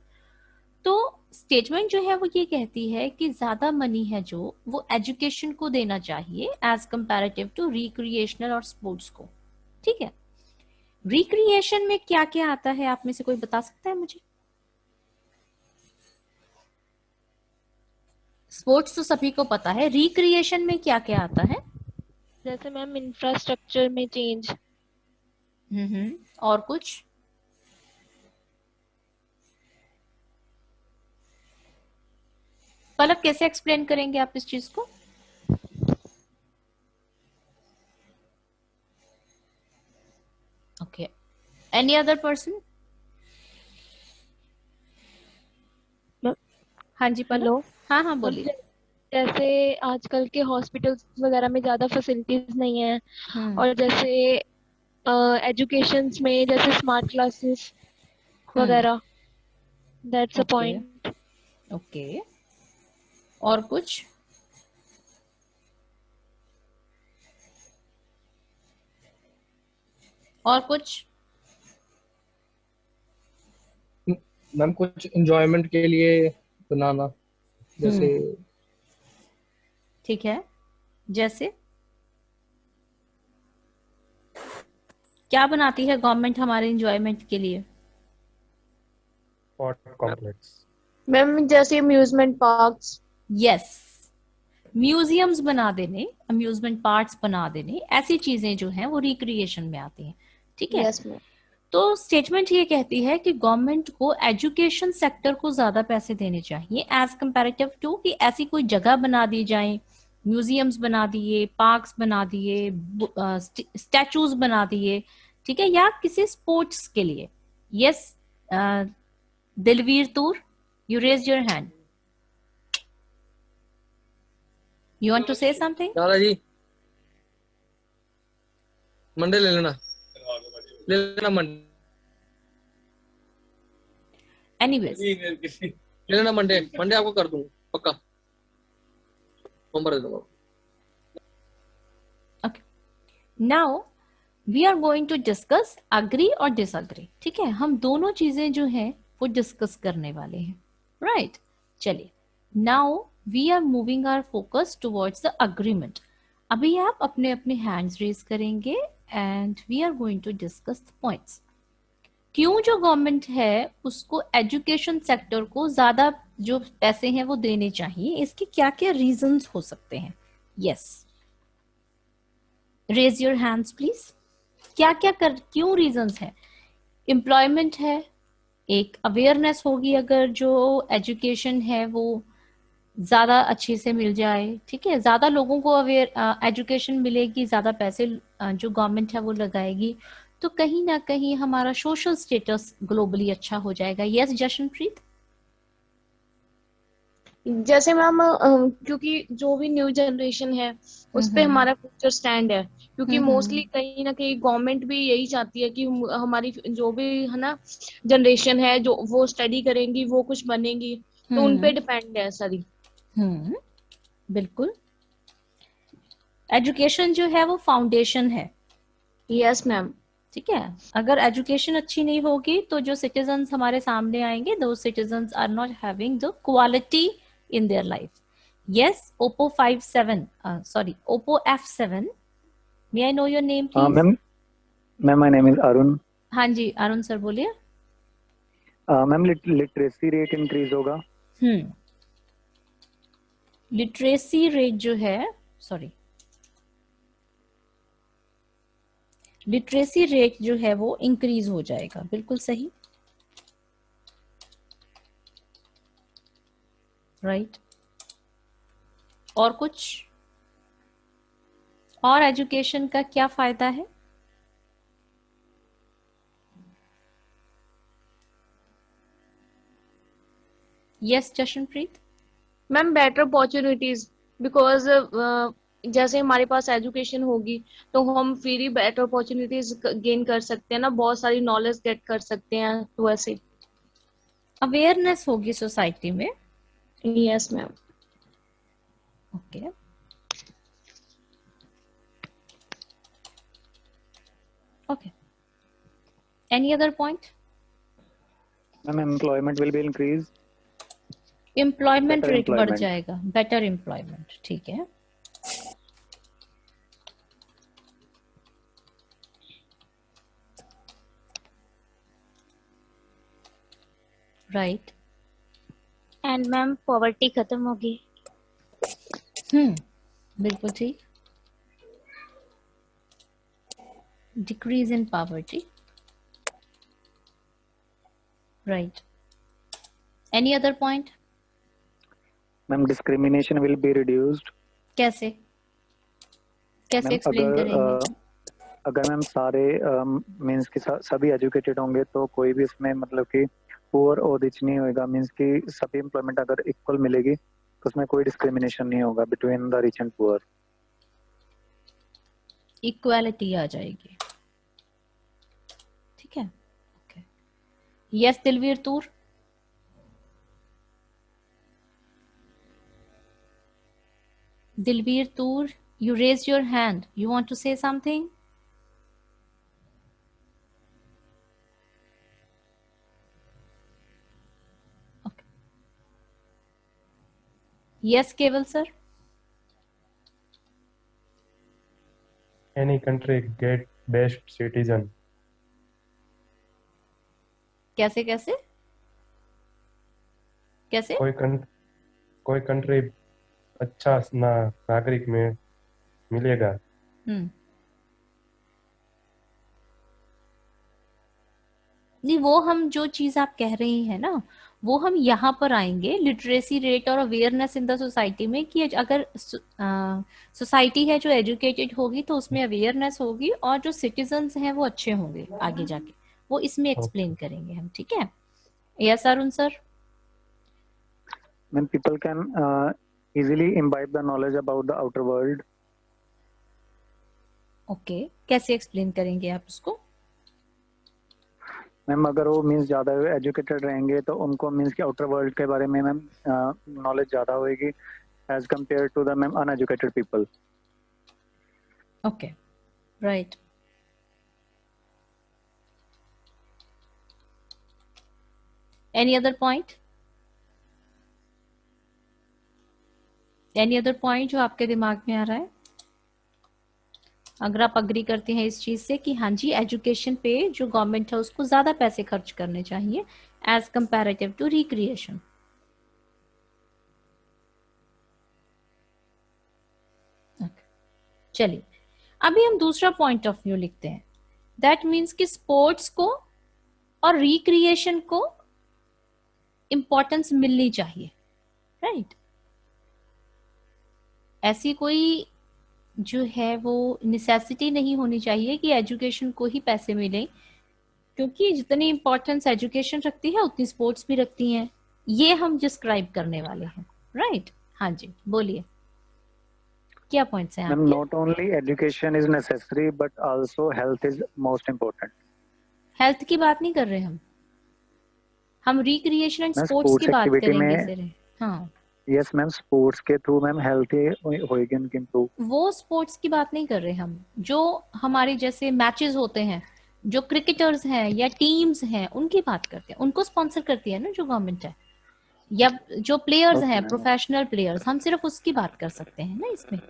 तो स्टेटमेंट जो है, वो ये कहती है कि ज़्यादा मनी है जो, वो एजुकेशन को देना चाहिए एज कंपैरेटिव टू रिक्रिएशनल और स्पोर्ट्स को। ठीक है? रिक्रिएशन में क्या क्या आता है, आप में से कोई बता सकता है मुझे? स्पोर्ट्स तो सभी को पता है। रिक्रिएशन में क्या क्या आता है?
जैसे मैम इंफ्रास्ट्रक्चर में चेंज
हम्म और कुछ? पलक कैसे एक्सप्लेन करेंगे आप इस चीज़ को? ओके एनी अदर पर्सन हाँ जी पलो हाँ हाँ बोलिए।
जैसे आजकल के हॉस्पिटल्स वगैरह में ज़्यादा फैसिलिटीज़ नहीं है
हम्म।
और जैसे एजुकेशन uh, में जैसे स्मार्ट क्लासेस
हम्म।
वगैरह दैट्स अ पॉइंट
ओके। और कुछ? और कुछ?
मैम कुछ एंजॉयमेंट के लिए बनाना। जैसे
ठीक है। जैसे? क्या बनाती है गवर्नमेंट हमारे एंजॉयमेंट के लिए?
कॉम्प्लेक्स
मैम जैसे अम्यूजमेंट पार्क्स
यस म्यूजियम्स बना देने अम्यूजमेंट पार्क्स बना देने ऐसी चीज़ें जो हैं वो रिक्रिएशन में आती हैं। ठीक है?
यस मैम
तो स्टेटमेंट ये कहती है कि गवर्नमेंट को एजुकेशन सेक्टर को ज़्यादा पैसे देने चाहिए एज कंपैरेटिव टू कि ऐसी कोई जगह बना दी जाए म्यूजियम्स बना दिए पार्क्स बना दिए स्टैचूज बना दिए, ठीक है, या किसी स्पोर्ट्स के लिए। Yes Dilveer Toor you raise your hand you want to say
something ji Monday ले लेना। ले लेना मंडे।
एनीवेज
ले लेना मंडे मंडे आपको कर दूँगा पक्का। नंबर दे दूँगा।
Now we are going to discuss agree और डिसअग्री ठीक है? हम दोनों चीज़ें जो हैं वो डिस्कस करने वाले हैं। Right right? चलिए। Now we are moving our focus towards the agreement अभी आप अपने अपने हैंड्स रेज करेंगे and we are going to discuss the points क्यों जो गवर्नमेंट है उसको एजुकेशन सेक्टर को ज़्यादा जो पैसे हैं वो देने चाहिए? इसके क्या क्या रीजंस हो सकते हैं? Yes raise your hands please क्या क्या कर, क्यों रीजंस है? एम्प्लॉयमेंट है, एक अवेयरनेस होगी अगर जो एजुकेशन है वो ज़्यादा अच्छे से मिल जाए, ठीक है? ज़्यादा लोगों को अवेयर एजुकेशन मिलेगी, ज़्यादा पैसे जो गवर्नमेंट है वो लगाएगी। तो कहीं ना कहीं हमारा सोशल स्टेटस ग्लोबली अच्छा हो जाएगा। यस जशनप्रीत
जैसे मैम क्योंकि जो भी न्यू जनरेशन है उस पर हमारा फ्यूचर स्टैंड है। क्योंकि मोस्टली कहीं ना कहीं गवर्नमेंट भी यही चाहती है कि हमारी जो भी है ना जनरेशन है जो वो स्टडी करेंगी वो कुछ बनेगी तो उन पे डिपेंड है सारी।
हम्म बिल्कुल। एजुकेशन जो है वो फाउंडेशन है।
यस मैम
ठीक है? अगर एजुकेशन अच्छी नहीं होगी तो जो सिटीजन हमारे सामने आएँगे दो citizen are not having the quality in their life yes oppo five seven sorry oppo F seven may I know your name
ma'am ma'am my name is Arun
हाँ जी अरुण सर बोलिए।
मैम लिटरेसी रेट इंक्रीज होगा।
हम्म। Literacy rate जो है sorry literacy rate जो है वो इंक्रीज हो जाएगा। बिल्कुल सही? Right right. और कुछ? और एजुकेशन का क्या फ़ायदा है? Yes Jashanpreet
ma'am better opportunities because जैसे हमारे पास एजुकेशन होगी तो हम फिर बेटर अपॉर्चुनिटीज़ गेन कर सकते हैं ना बहुत सारी नॉलेज गेट कर सकते हैं तो ऐसे।
अवेयरनेस होगी सोसाइटी में?
Yes ma'am
okay okay any other point
ma'am employment will be increase
employment rate बढ़ जाएगा. बेटर एम्प्लॉयमेंट ठीक है. राइट
एंड मैम पॉवर्टी खत्म होगी
हम्म बिल्कुल ठीक decrease in poverty. Right. Any other point?
Ma'am discrimination will be reduced
कैसे? कैसे एक्सप्लेन करेंगे?
अगर मैम सारे मींस कि सभी एजुकेटेड होंगे तो कोई भी इसमें मतलब कि पुअर और रिच नहीं होएगा. मींस कि सभी एम्प्लॉयमेंट अगर इक्वल मिलेगी तो उसमें कोई डिस्क्रिमिनेशन नहीं होगा between the rich and poor
equality आ जाएगी. ठीक है? Okay yes Dilveer Toor Dilveer Toor, you raised your hand. You want to say something? Yes, Keval sir.
Any country get best citizen.
कैसे कैसे कैसे
कोई कं, कोई कंट्री अच्छा ना नागरिक में मिलेगा
नहीं वो हम जो चीज़ आप कह रही हैं ना वो हम यहाँ पर आएँगे लिटरेसी रेट और अवेयरनेस इन द सोसाइटी में कि अगर सोसाइटी है जो एजुकेटेड होगी तो उसमें अवेयरनेस होगी और जो सिटीजन्स हैं वो अच्छे होंगे आगे जाके। वो इसमें एक्सप्लेन करेंगे हम ठीक है? Yes Arun sir
when people can uh, easily imbibe the knowledge about the outer world.
Okay okay. कैसे एक्सप्लेन करेंगे आप उसको?
मैम, अगर वो मीन्स ज़्यादा एजुकेटेड रहेंगे तो उनको मीन्स की आउटर वर्ल्ड के बारे में मैम नॉलेज ज़्यादा होएगी as compare to the ma'am uneducated people
okay right any other point? Any other point जो आपके दिमाग में आ रहा है? अगर आप अग्री करते हैं इस चीज़ से कि हाँ जी एजुकेशन पे जो गवर्नमेंट है उसको ज़्यादा पैसे खर्च करने चाहिए एज कंपेरेटिव टू रिक्रिएशन चलिए, अभी हम दूसरा पॉइंट ऑफ़ व्यू लिखते हैं। दैट मीन्स कि स्पोर्ट्स को और रिक्रिएशन को इंपॉर्टेंस मिलनी चाहिए राइट right? ऐसी कोई जो है वो नेसेसिटी नहीं होनी चाहिए कि एजुकेशन को ही पैसे मिले क्योंकि जितनी इम्पोर्टेंस एजुकेशन रखती है उतनी स्पोर्ट्स भी रखती हैं। ये हम डिस्क्राइब करने वाले हैं। राइट हाँ जी बोलिए। क्या पॉइंट्स हैं
आपके? Not only education is necessary but also health is most important
health की बात नहीं कर रहे हम। हम रिक्रिएशन एंड स्पोर्ट्स की बात करेंगे हाँ।
यस मैम स्पोर्ट्स के थ्रू मैम हेल्थ होएगी उनकी इम्प्रूव
वो स्पोर्ट्स की बात नहीं कर रहे हम। जो हमारे जैसे मैचेस होते हैं जो क्रिकेटर्स हैं या टीम्स हैं उनकी बात करते हैं। उनको स्पॉन्सर करती है ना जो गवर्नमेंट है? या जो प्लेयर्स okay, हैं प्रोफेशनल प्लेयर्स हम सिर्फ़ उसकी बात कर सकते हैं ना इसमें?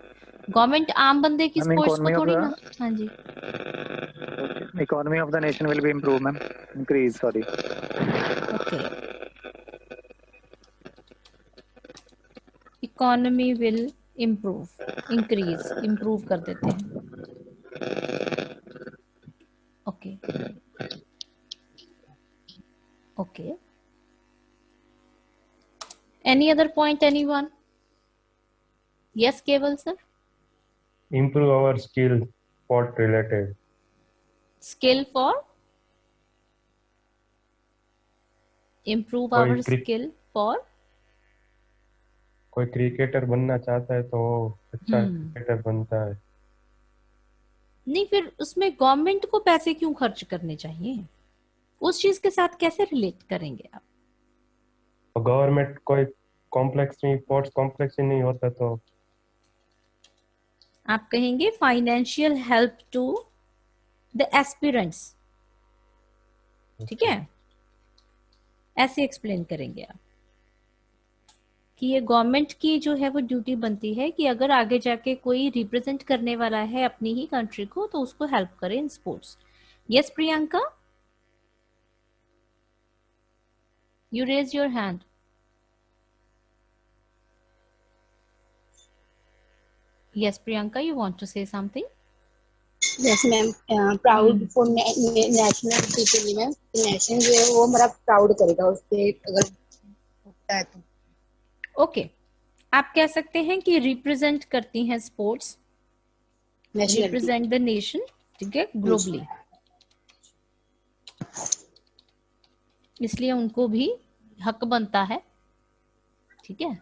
गवर्नमेंट आम बंदे की स्पोर्ट्स को थोड़ी ना हाँ जी।
Economy of the nation will be improve ma'am increase sorry
okay economy will improve increase improve कर देते हैं। Okay okay any other point any one yes Kewal sir
improve our skill for related
skill for improve our skill for
कोई cricketer बनना चाहता है तो अच्छा cricketer हम्म। बनता है।
नहीं फिर उसमें गवर्नमेंट को पैसे क्यों खर्च करने चाहिए? उस चीज़ के साथ कैसे रिलेट करेंगे आप?
गवर्नमेंट कोई कॉम्प्लेक्स में स्पोर्ट्स कॉम्प्लेक्स ही नहीं होता तो।
आप कहेंगे financial help to the aspirants ठीक है? ऐसे एक्सप्लेन करेंगे आप। कि ये गवर्नमेंट की जो है वो ड्यूटी बनती है कि अगर आगे जाके कोई रिप्रेजेंट करने वाला है अपनी ही कंट्री को तो उसको हेल्प करे in sports yes Priyanka you raise your hand yes priyanka you want to say something?
Yes ma'am. Uh, proud hmm. for national people ma'am. National जो है वो हमारा प्राउड करेगा उससे अगर होता है तो।
ओके। okay. आप कह सकते हैं कि रिप्रेजेंट करती हैं स्पोर्ट्स रिप्रेजेंट द नेशन ठीक है ग्लोबली इसलिए उनको भी हक बनता है ठीक है।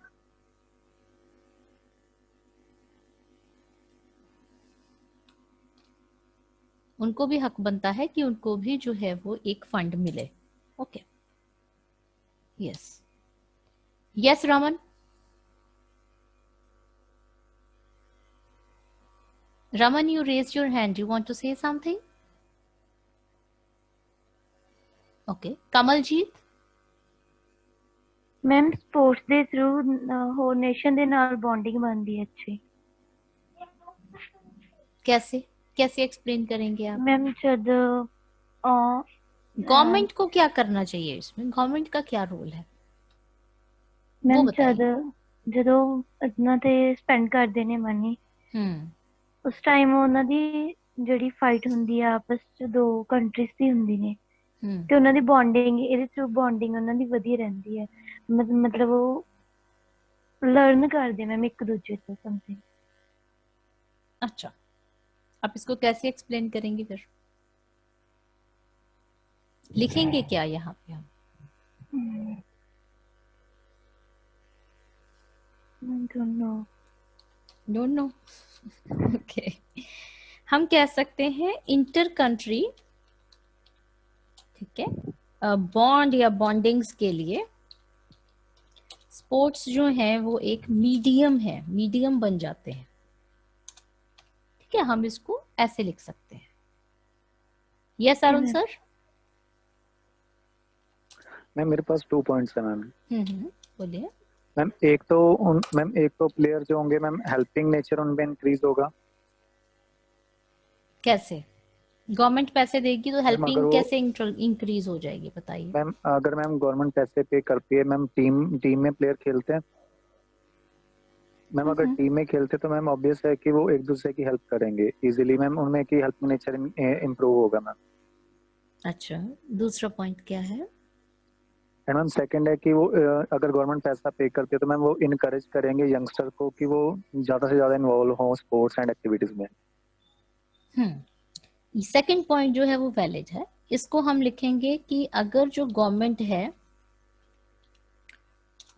उनको भी हक बनता है कि उनको भी जो है वो एक फंड मिले okay. Yes yes Raman Raman, you raised your hand. Do you want to say something? Okay. Kamaljeet?
Ma'am sports ਦੇ ਥਰੂ ਹੋਰ ਨੇਸ਼ਨ ਦੇ ਨਾਲ ਬੌਂਡਿੰਗ ਬਣਦੀ है अच्छी
कैसे कैसे एक्सप्लेन करेंगे आप
मैम जब
गवर्नमेंट को क्या करना चाहिए इसमें गवर्नमेंट का क्या रोल है
ਮੈਂ ਜਦ ਜਦੋਂ ਉਹਨਾਂ ਤੇ ਸਪੈਂਡ ਕਰਦੇ ਨੇ ਮਨੀ
ਹਮ
ਉਸ ਟਾਈਮ ਉਹਨਾਂ ਦੀ ਜਿਹੜੀ ਫਾਈਟ ਹੁੰਦੀ ਆ ਆਪਸ ਚ ਦੋ ਕੰਟਰੀਜ਼ ਦੀ ਹੁੰਦੀ ਨੇ ਤੇ ਉਹਨਾਂ ਦੀ ਬੌਂਡਿੰਗ ਇਹਦੇ ਥਰੂ ਬੌਂਡਿੰਗ ਉਹਨਾਂ ਦੀ ਵਧੀਆ ਰਹਿੰਦੀ ਹੈ ਮਤਲਬ ਉਹ लर्न कर दे मैम एक दूसरे से समथिंग
अच्छा आप इसको कैसे एक्सप्लेन करेंगे फिर लिखेंगे क्या यहाँ पे हम
I don't know
don't know okay हम कह सकते हैं इंटर कंट्री ठीक है? बॉन्ड या बॉन्डिंग्स के लिए स्पोर्ट्स जो है वो एक मीडियम है मीडियम बन जाते हैं। ठीक है? हम इसको ऐसे लिख सकते हैं। यस अरुण सर
मैम मेरे पास टू पॉइंट्स है मैम।
हम्म हम्म, बोलिए।
मैम एक तो उन मैम एक तो प्लेयर जो होंगे मैम हेल्पिंग नेचर उनमें इंक्रीज होगा।
कैसे? गवर्नमेंट पैसे देगी तो हेल्पिंग कैसे इंक्रीज हो जाएगी बताइए।
मैम अगर मैम गवर्नमेंट पैसे पे करती है मैम टीम टीम में प्लेयर खेलते हैं। मैम अगर
हम्म।
टीम में खेलते तो मैम ऑब्वियस है कि वो एक दूसरे की हेल्प करेंगे। इजीली मैम उनमें की हेल्पिंग नेचर इम्प्रूव होगा मैम।
अच्छा दूसरा पॉइंट क्या है?
एंड मैम सेकंड है कि वो अगर गवर्नमेंट पैसा पे करती है तो मैम वो इनकरेज करेंगे यंगस्टर को कि वो ज़्यादा से ज़्यादा इन्वॉल्व हो स्पोर्ट्स एंड एक्टिविटीज़ में।
हम्म सेकंड पॉइंट जो है वो वैलिड है। इसको हम लिखेंगे कि अगर जो गवर्नमेंट है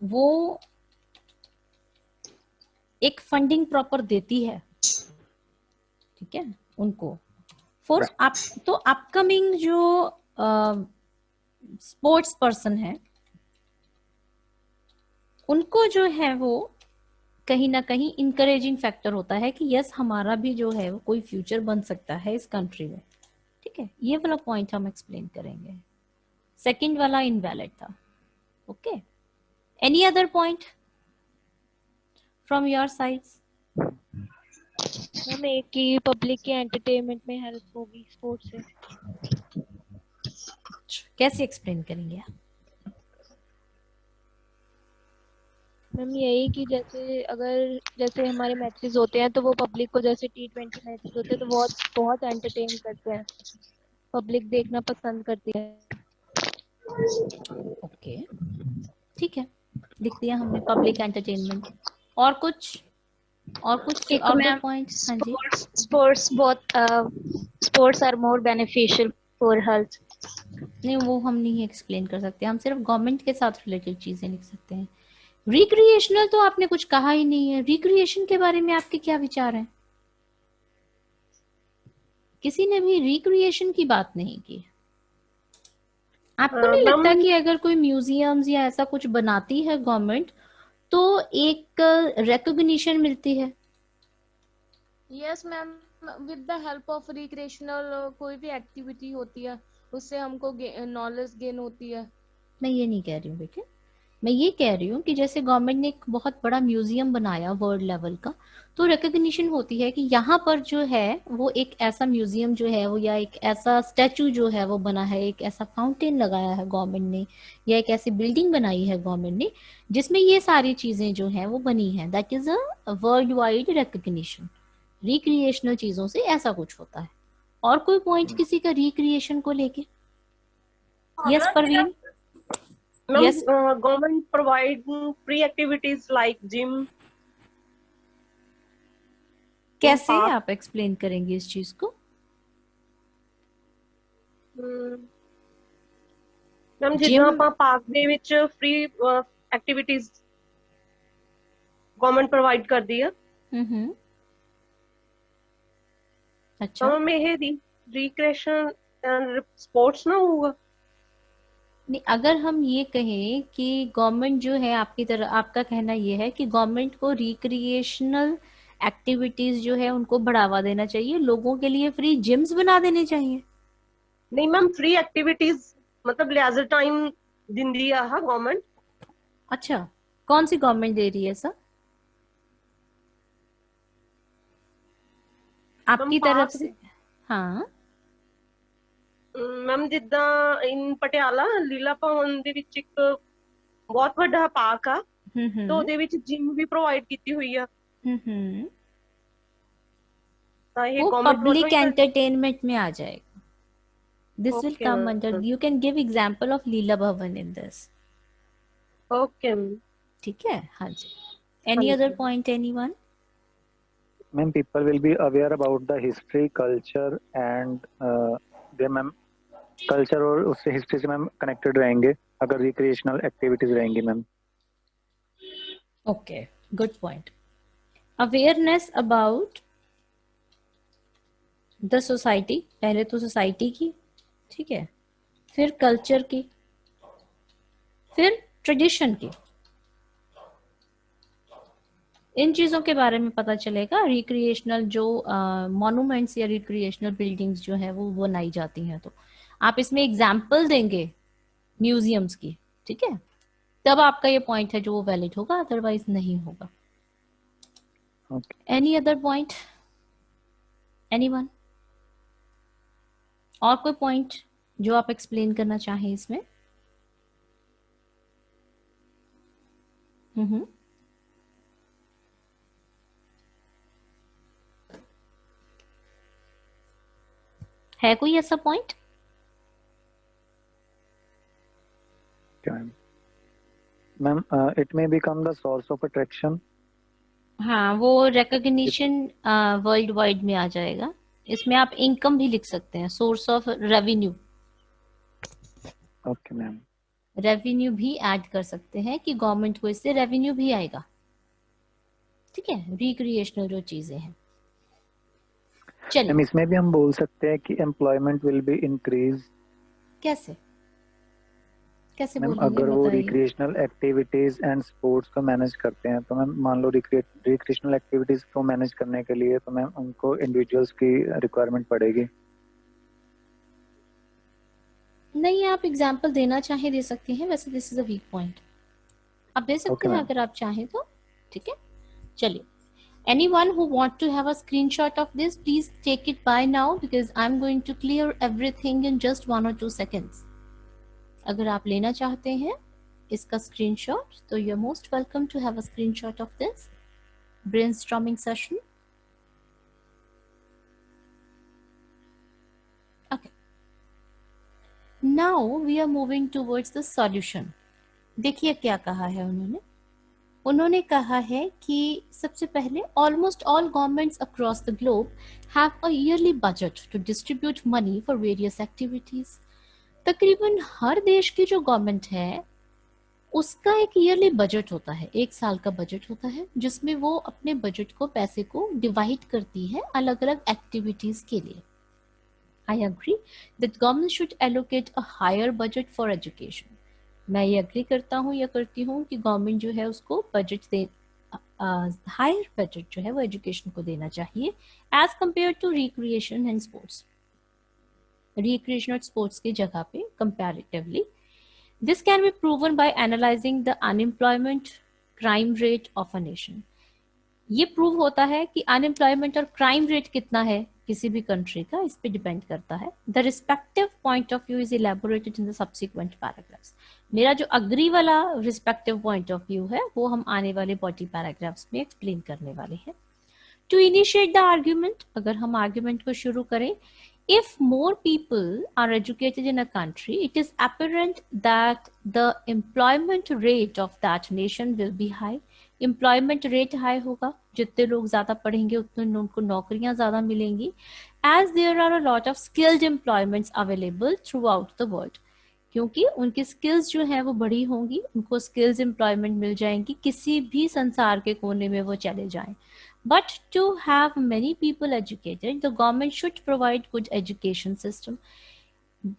वो एक फंडिंग प्रॉपर देती है ठीक है उनको। फॉर अप तो अपकमिंग जो स्पोर्ट्स पर्सन है, उनको जो है वो कहीं ना कहीं इंकरेजिंग फैक्टर होता है कि यस हमारा भी जो है वो कोई फ्यूचर बन सकता है इस कंट्री में। ठीक है? ये वाला पॉइंट हम एक्सप्लेन करेंगे। सेकंड वाला इनवैलिड था। Okay any other point from your sides
ma'am, एक की पब्लिक के एंटरटेनमेंट में हेल्प होगी स्पोर्ट्स से।
कैसे एक्सप्लेन करेंगे आप?
मैम यही कि जैसे अगर जैसे हमारे मैचेस होते हैं तो वो पब्लिक को जैसे टी ट्वेंटी मैचेस होते हैं तो बहुत बहुत एंटरटेन करते हैं। पब्लिक देखना पसंद करती है।
ओके ठीक है। लिख दिया हमने पब्लिक एंटरटेनमेंट और कुछ? और कुछ
एक
और दो पॉइंट हाँ जी।
both uh, sports are more beneficial for health
नहीं वो हम नहीं एक्सप्लेन कर सकते। हम सिर्फ़ गवर्नमेंट के साथ रिलेटेड चीज़ें लिख सकते हैं। रिक्रिएशनल तो आपने कुछ कहा ही नहीं है। रिक्रिएशन के बारे में आपके क्या विचार हैं? किसी ने भी रिक्रिएशन की बात नहीं की। आपको नहीं लगता कि अगर कोई म्यूजियम्स या ऐसा कुछ बनाती है गवर्नमेंट तो एक रिकॉग्निशन मिलती है?
Yes ma'am with the help of recreational कोई भी एक्टिविटी होती है। उससे हमको नॉलेज गेन होती है।
मैं ये नहीं कह रही हूँ, बेटे। मैं ये कह रही हूँ कि जैसे गवर्नमेंट ने एक बहुत बड़ा म्यूज़ियम बनाया वर्ल्ड लेवल का तो रिकग्निशन होती है कि यहाँ पर जो है, वो एक ऐसा म्यूज़ियम जो है, वो या एक ऐसा स्टैचू जो है, वो बना है, एक ऐसा फाउंटेन लगाया है गवर्नमेंट ने, या एक ऐसी बिल्डिंग बनाई है गवर्नमेंट ने, जिसमें ये सारी चीज़ें जो है, वो बनी है। That is a world wide recognition recreational चीज़ों से ऐसा कुछ होता है। और कोई पॉइंट किसी का रिक्रिएशन को लेके yes Parveen
Ma'am,
Yes.
uh, government provide free activities like gym.
कैसे
park.
आप एक्सप्लेन करेंगे इस चीज को
ਮੈਮ
Gym-
ਜਿੱਦਾਂ ਆਪਾਂ ਪਾਰਕ ਦੇ ਵਿੱਚ ਫ੍ਰੀ ਐਕਟੀਵਿਟੀਜ਼ ਗਵਰਨਮੈਂਟ ਪ੍ਰੋਵਾਈਡ ਕਰਦੀ ਆ
हम्म
ਤਾਂ
अच्छा।
तो में है रिक्रेशन एंड स्पोर्ट्स ना होगा।
नहीं अगर हम ये कहें कि गवर्नमेंट जो है आपकी तरह आपका कहना ये है कि गवर्नमेंट को रिक्रिएशनल एक्टिविटीज़ जो है उनको बढ़ावा देना चाहिए लोगों के लिए फ्री जिम्स बना देने चाहिए।
नहीं मैम फ्री एक्टिविटीज़ मतलब लिहाजा टाइम दिन दिया है गवर्नमेंट
अच्छा कौन सी गवर्नमेंट दे रही है सर आपकी तरफ़ से। हाँ।
मैम जिदा इन पटियाला लीला भवन बहुत वाडा पार्क आ।
हम्म, हम्म।
तो जिम
भी
प्रोवाइड की
पब्लिक एंटरटेनमेंट में आ जाएगा। This will come of Leela Bhavan in this ठीक है? हाँ जी। Any other point anyone
ma'am people will be aware about the history, culture and uh, they ma'am culture और उससे history से मैम connected रहेंगे अगर recreational activities रहेंगी ma'am
Okay, good point. Awareness about the society, पहले तो society की, ठीक है, फिर culture की, फिर tradition की. इन चीज़ों के बारे में पता चलेगा। रिक्रिएशनल जो मॉन्यूमेंट्स या रिक्रिएशनल बिल्डिंग्स जो है वो बनाई जाती हैं तो। आप इसमें एग्ज़ाम्पल देंगे म्यूजियम्स की ठीक है? तब आपका ये पॉइंट है जो वो वैलिड होगा अदरवाइज़ नहीं होगा। Any other point any one और कोई पॉइंट जो आप एक्सप्लेन करना चाहें इसमें? हम्म है कोई ऐसा point
ma'am it may become the source of attraction
हाँ वो रिकॉग्निशन वर्ल्ड वाइड में आ जाएगा। इसमें आप इनकम भी लिख सकते हैं source of revenue
okay ma'am
revenue भी ऐड कर सकते हैं कि गवर्नमेंट को इससे रेवेन्यू भी आएगा। ठीक है? रिक्रिएशनल जो चीज़ें हैं। चलिए।
इसमें भी हम बोल सकते हैं कि एम्प्लॉयमेंट विल बी इंक्रीज
कैसे? कैसे
मैम अगर वो रिक्रिएशनल एक्टिविटीज़ एंड स्पोर्ट्स को मैनेज करते हैं तो मैम मान लो रिक्रिएशनल एक्टिविटीज़ को मैनेज करने के लिए तो मैम उनको इंडिविजुअल्स की रिक्वायरमेंट पड़ेगी।
नहीं आप एग्ज़ाम्पल देना चाहे दे सकते हैं। वैसे this is a weak point आप दे सकते
Okay,
हैं अगर आप चाहें तो ठीक है? चलिए। Anyone who want to have a screenshot of this please take it by now because i'm going to clear everything in just one or two seconds आप लेना चाहते हैं इसका स्क्रीनशॉट तो you are most welcome to have a screenshot of this brainstorming session okay now we are moving towards the solution देखिए क्या कहा है उन्होंने उन्होंने कहा है कि सबसे पहले almost all governments across the globe have a yearly budget to distribute money for various activities तकरीबन हर देश की जो गवर्नमेंट है, उसका एक ईयरली बजट होता है, एक साल का बजट होता है, जिसमें वो अपने बजट को, पैसे को डिवाइड करती है अलग अलग एक्टिविटीज़ के लिए। I agree that government should allocate a higher budget for education मैं ये अग्री करता हूँ, या करती हूँ कि गवर्नमेंट जो है उसको बजट दे हायर बजट जो है वो एजुकेशन को देना चाहिए as compare to recreation and sports recreation और स्पोर्ट्स की जगह पे comparatively this can be proven by analysing the unemployment crime rate of a nation ये प्रूव होता है कि अनएम्प्लॉयमेंट और क्राइम रेट कितना है। किसी भी कंट्री का इस पे डिपेंड करता है। The respective point of view is elaborated in the subsequent paragraphs मेरा जो अग्री वाला रिस्पेक्टिव पॉइंट ऑफ़ व्यू है वो हम आने वाले बॉडी पैराग्राफ्स में एक्सप्लेन करने वाले हैं। टू इनिशिएट द आर्ग्यूमेंट अगर हम आर्ग्यूमेंट को शुरू करें if more people are educated in a country, it is apparent that the employment rate of that nation will be high. Employment rate high होगा। जितने लोग ज़्यादा पढ़ेंगे, उतने उनको नौकरियाँ ज़्यादा मिलेंगी। As there are a lot of skilled employment available throughout the world क्योंकि उनकी स्किल्स जो है वो बड़ी होंगी, उनको स्किल्स एम्प्लॉयमेंट मिल जाएँगी, किसी भी संसार के कोने में वो चले जाए। But to have many people educated the government should provide good education system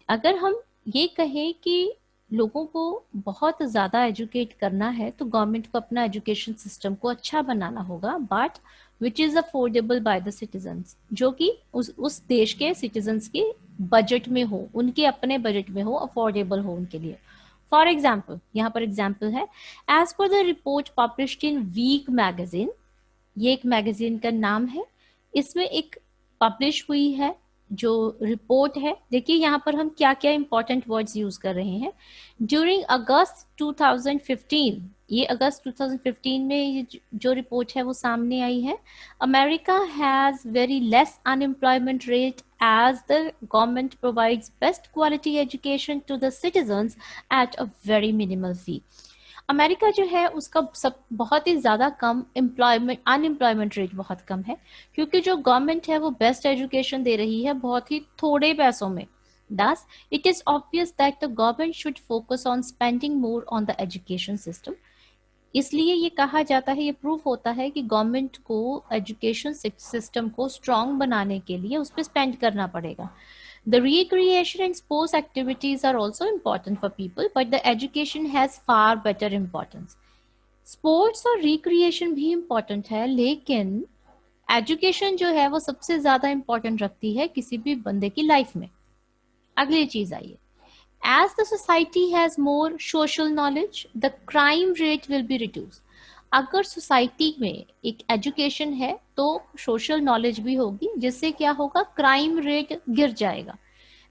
अगर हम ये कहें कि लोगों को बहुत ज़्यादा एजुकेट करना है तो गवर्नमेंट को अपना एजुकेशन सिस्टम को अच्छा बनाना होगा। But which is affordable by the citizens जो कि उस उस देश के सिटीजन्स के बजट में हो, उनके अपने बजट में हो अफोर्डेबल हो उनके लिए। फॉर एग्ज़ाम्पल यहाँ पर एग्ज़ाम्पल है as per the report published in Week magazine ये एक मैगजीन का नाम है, इसमें एक पब्लिश हुई है जो रिपोर्ट है, देखिए यहाँ पर हम क्या क्या इंपॉर्टेंट वर्ड्स यूज़ कर रहे हैं ड्यूरिंग अगस्त 2015 ये अगस्त 2015 में जो रिपोर्ट है वो सामने आई है America has very less unemployment rate as the government provides best quality education to the citizens at a very minimal fee. America जो है उसका सब बहुत ही ज़्यादा कम एम्प्लॉयमेंट अनएम्प्लॉयमेंट रेट बहुत कम है क्योंकि जो गवर्नमेंट है वो बेस्ट एजुकेशन दे रही है बहुत ही थोड़े पैसों में Thus, it is obvious that the government should focus on spending more on the education system. इसलिए ये कहा जाता है ये प्रूफ होता है कि गवर्नमेंट को एजुकेशन सिस्टम को स्ट्रॉन्ग बनाने के लिए उस पर स्पेंड करना पड़ेगा The recreation and sports activities are also important for people, but the education has far better importance. Sports और रिक्रिएशन भी इम्पॉर्टेंट है लेकिन एजुकेशन जो है वो सबसे ज़्यादा इम्पॉर्टेंट रखती है किसी भी बंदे की लाइफ में अगली चीज़ आइए as the society has more social knowledge the crime rate will be reduce अगर सोसाइटी में एक एजुकेशन है तो सोशल नॉलेज भी होगी, जिससे क्या होगा, क्राइम रेट गिर जाएगा।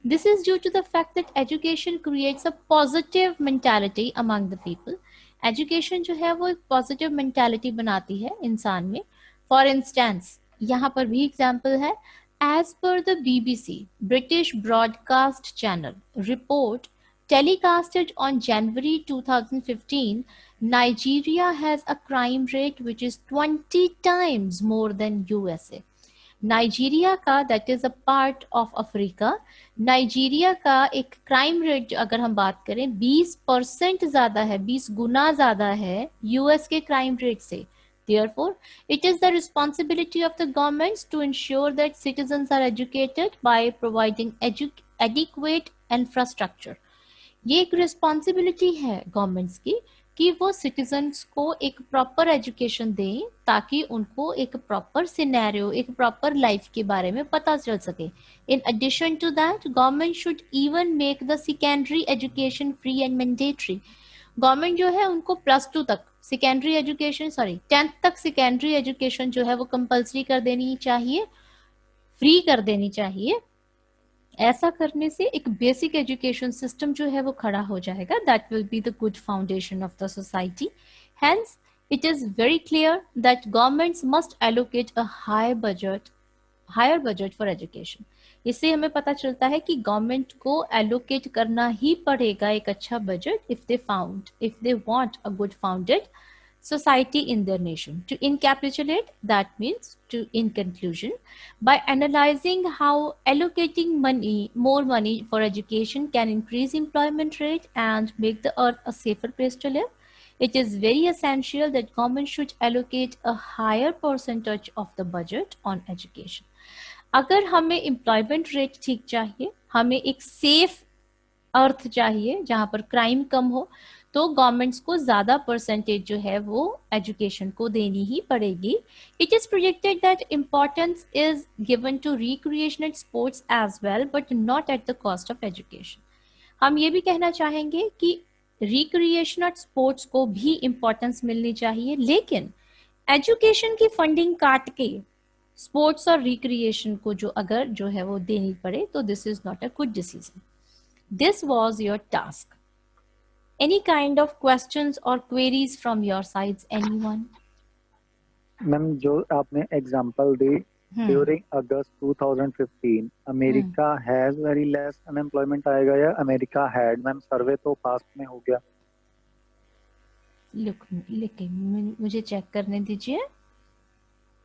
This is due to the fact that education creates a positive mentality among the people education जो है, वो एक पॉजिटिव मेंटालिटी बनाती है इंसान में। फॉर इंस्टेंस यहाँ पर भी एग्ज़ाम्पल है। As per the BBC British broadcast channel report telecasted on January 2015 Nigeria has a crime rate which is 20 times more than USA. Nigeria का that is a part of Africa Nigeria का एक crime rate अगर हम बात करें 20 percent ज्यादा है 20 गुना ज्यादा है यूएस के क्राइम रेट से Therefore, it is the responsibility of the governments to ensure that citizens are educated by providing edu adequate infrastructure. ये एक रिस्पॉन्सिबिलिटी है गवर्नमेंट्स की कि वो सिटीजन्स को एक प्रॉपर एजुकेशन दें ताकि उनको एक प्रॉपर सिनेरियो एक प्रॉपर लाइफ के बारे में पता चल सके। In addition to that government should even make the secondary education free and mandatory government जो है उनको प्लस टू तक सेकेंडरी एजुकेशन सॉरी टेंथ तक सेकेंडरी एजुकेशन जो है वो कंपलसरी कर देनी चाहिए फ्री कर देनी चाहिए। ऐसा करने से एक बेसिक एजुकेशन सिस्टम जो है वो खड़ा हो जाएगा। That will be the good foundation of the society hence it is very clear that governments must allocate a high budget higher budget for education इससे हमें पता चलता है कि गवर्नमेंट को एलोकेट करना ही पड़ेगा एक अच्छा budget if they found if they want a good founded society in their nation. To encapsulate, that means to in conclusion, by analyzing how allocating money, more money for education can increase employment rate and make the earth a safer place to live, it is very essential that government should allocate a higher percentage of the budget on education. अगर हमें employment rate ठीक चाहिए हमें एक safe अर्थ चाहिए जहां पर crime कम हो तो गवर्नमेंट्स को ज़्यादा परसेंटेज जो है वो एजुकेशन को देनी ही पड़ेगी। It is projected that importance is given to recreation sports as well but not at the cost of education हम ये भी कहना चाहेंगे कि रिक्रिएशन और स्पोर्ट्स को भी इम्पोर्टेंस मिलनी चाहिए, लेकिन एजुकेशन की फंडिंग काट के स्पोर्ट्स और रिक्रिएशन को जो अगर जो है वो देनी पड़े तो this is not a good decision this was your task any kind of questions or queries from your sides anyone?
Ma'am जो आपने example the during August 2015 America has very less unemployment आएगा या अमेरिका हैड मैम सर्वे तो past में हो गया।
Look लेकिन मुझे चेक करने दीजिए।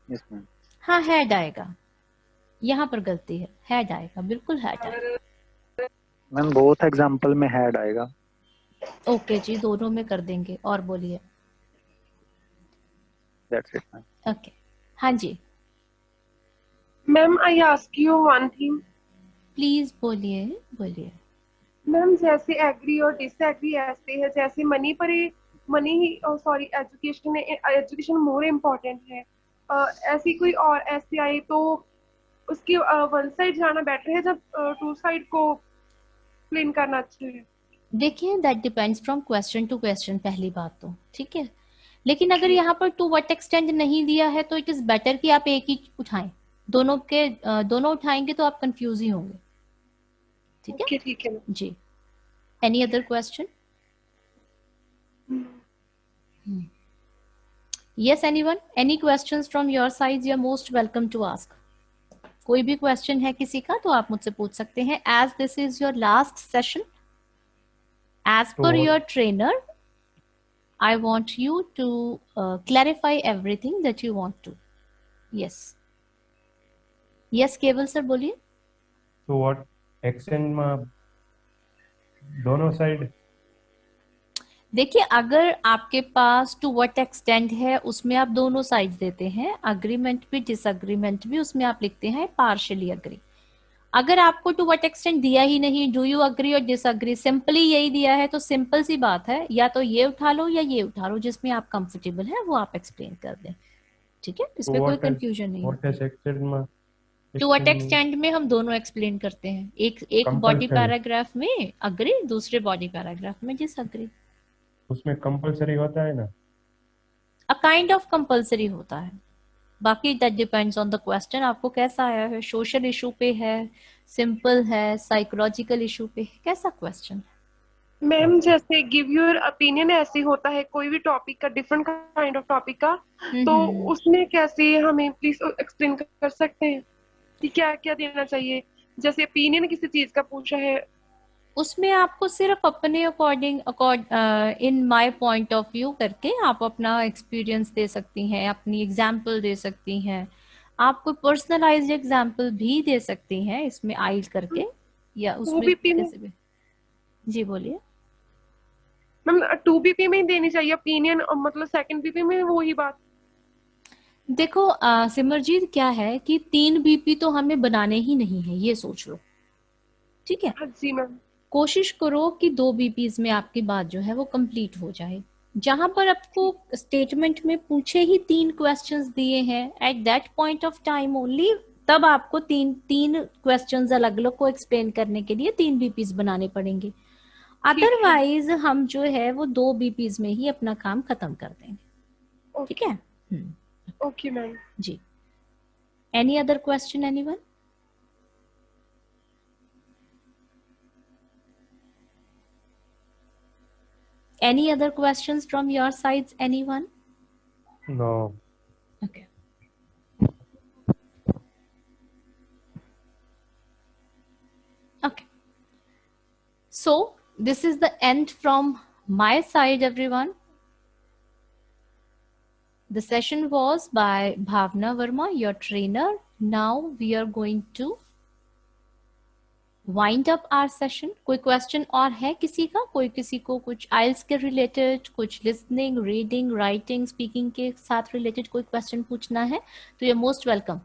यस मैम
हाँ हैड आएगा। यहाँ पर गलती है। हैड आएगा। बिल्कुल हैड आएगा।
मैम बोथ एग्जांपल में हैड आएगा।
ओके जी दोनों में कर देंगे और बोलिए। ओके। हाँ जी।
Ma'am I ask you one thing
please बोलिए बोलिए।
मैम जैसे एग्री और डिसएग्री ऐसे है जैसे मनी पर मनी ही sorry education education more important है। uh, ऐसी कोई और ऐसी आई तो उसकी वन uh, साइड जाना बेटर है जब टू uh, साइड को प्लेन करना अच्छा है?
देखिए that depends from question to question पहली बात तो ठीक है? लेकिन अगर यहाँ पर टू वट एक्सटेंड नहीं दिया है तो इट इज़ बेटर कि आप एक ही उठाएँ। दोनों के दोनों उठाएँगे तो आप कंफ्यूज ही होंगे। ठीक है?
ठीक है।
जी। Any other question yes anyone? Any questions from your side? You're most welcome to ask. कोई भी क्वेश्चन है किसी का तो आप मुझसे पूछ सकते हैं। As this is your last session as per your trainer I want you to uh, clarify everything that you want to. Yes. Yes, केवल सर बोलिए।
तो व्हाट एक्सटेंड में दोनों साइड
देखिए अगर आपके पास टू व्हाट एक्सटेंड है उसमें आप दोनों साइड देते हैं। अग्रीमेंट भी डिसअग्रीमेंट भी उसमें आप लिखते हैं पार्शली अग्री अगर आपको टू वट एक्सटेंट दिया ही नहीं डू यू अग्री और डिसअग्री सिंपली यही दिया है तो सिंपल सी बात है या तो ये उठा लो या ये उठा लो जिसमें आप कंफर्टेबल है वो आप एक्सप्लेन कर दें। ठीक है? इसमें कोई कंफ्यूजन नहीं टू व्हाट एक्सटेंड में हम दोनों एक्सप्लेन करते हैं। एक एक बॉडी पैराग्राफ में अग्री दूसरे बॉडी पैराग्राफ में डिसअग्री
उसमें कंपलसरी होता है ना?
अ काइंड ऑफ़ कंपलसरी होता है। बाकी that depends on the question आपको कैसा आया है? सोशल इशू पे है? सिंपल है? साइकोलॉजिकल इशू पे कैसा क्वेश्चन
मैम जैसे गिव योर ओपिनियन ऐसे होता है कोई भी टॉपिक का डिफरेंट काइंड ऑफ़ टॉपिक का तो
हम्म।
उसमें कैसे हमें प्लीज़ एक्सप्लेन कर सकते हैं कि क्या क्या देना चाहिए? जैसे ओपिनियन किसी चीज़ का पूछा है
उसमें आपको सिर्फ़ अपने according in my point of view करके आप अपना एक्सपीरियंस दे सकती हैं अपनी एग्ज़ाम्पल दे सकती हैं। आप कोई पर्सनलाइज्ड एग्ज़ाम्पल भी दे सकती हैं इसमें आइल करके या उसमें कैसे भी। जी बोलिए।
मैम टू बीपी में ही देनी चाहिए ओपिनियन और मतलब सेकंड बीपी में वही बात।
देखो सिमरजीत क्या है कि तीन बीपी तो हमें बनाने ही नहीं है ये सोच लो। ठीक है
जी मैम।
कोशिश करो कि दो बीपीज में आपकी बात जो है वो कंप्लीट हो जाए। जहाँ पर आपको स्टेटमेंट में पूछे ही तीन क्वेश्चंस दिए हैं। At that point of time only तब आपको तीन तीन क्वेश्चंस अलग अलग को एक्सप्लेन करने के लिए तीन बीपीज बनाने पड़ेंगे। अदरवाइज़ हम जो है वो दो बीपीज में ही अपना काम खत्म कर देंगे। ठीक है?
Okay ma'am.
Ji. Any other question anyone Any other questions from your sides, anyone?
No.
Okay. Okay. So this is the end from my side, everyone. The session was by Bhavna Verma, your trainer. Now we are going to wind up our session कोई question और है किसी का? कोई किसी को कुछ आइल्स के रिलेटेड कुछ लिसनिंग रीडिंग राइटिंग स्पीकिंग के साथ रिलेटेड कोई क्वेश्चन पूछना है? तो you most welcome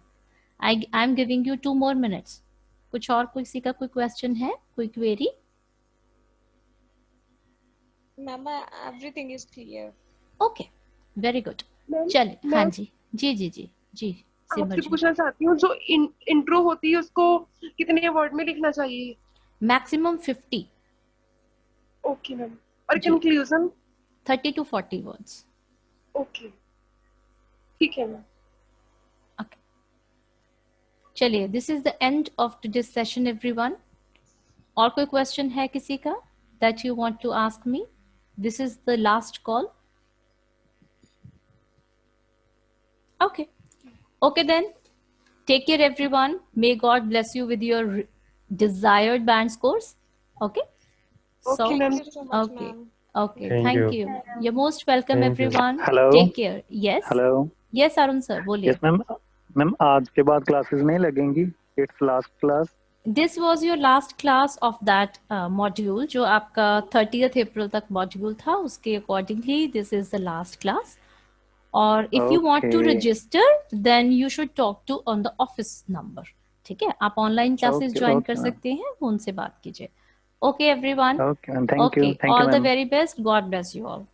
I I am giving you two more minutes कुछ और किसी का कोई क्वेश्चन है? कोई
query I- everything is clear.
Okay very
good
चलिए हाँ जी. जी जी जी. जी.
आपसे पूछना चाहती हूँ जो इंट्रो होती है उसको कितने वर्ड में लिखना चाहिए?
मैक्सिमम फिफ्टी
ओके मैम और conclusion
thirty to forty words
okay ठीक है मैम
चलिए this is the end of this session everyone और कोई क्वेश्चन है किसी का that you want to ask me this is the last call okay. okay then take care everyone may god bless you with your re- desired band scores okay
Okay, ma'am.
Thank you so much,
okay
ma'am.
okay
Thank
thank,
you.
you. you're most welcome
Thank you.
everyone
Hello.
take care yes
hello
yes arun sir बोलिए
yes ma'am ma'am आज के बाद classes नहीं लगेंगी it's last class
this was your last class of that uh, module जो आपका 30th April तक module था उसके accordingly this is the last class और if you want to register then you should talk to on the office number ठीक है? आप online classes join कर सकते हैं उनसे बात कीजिए।
Okay
everyone okay
all
the very best God bless you all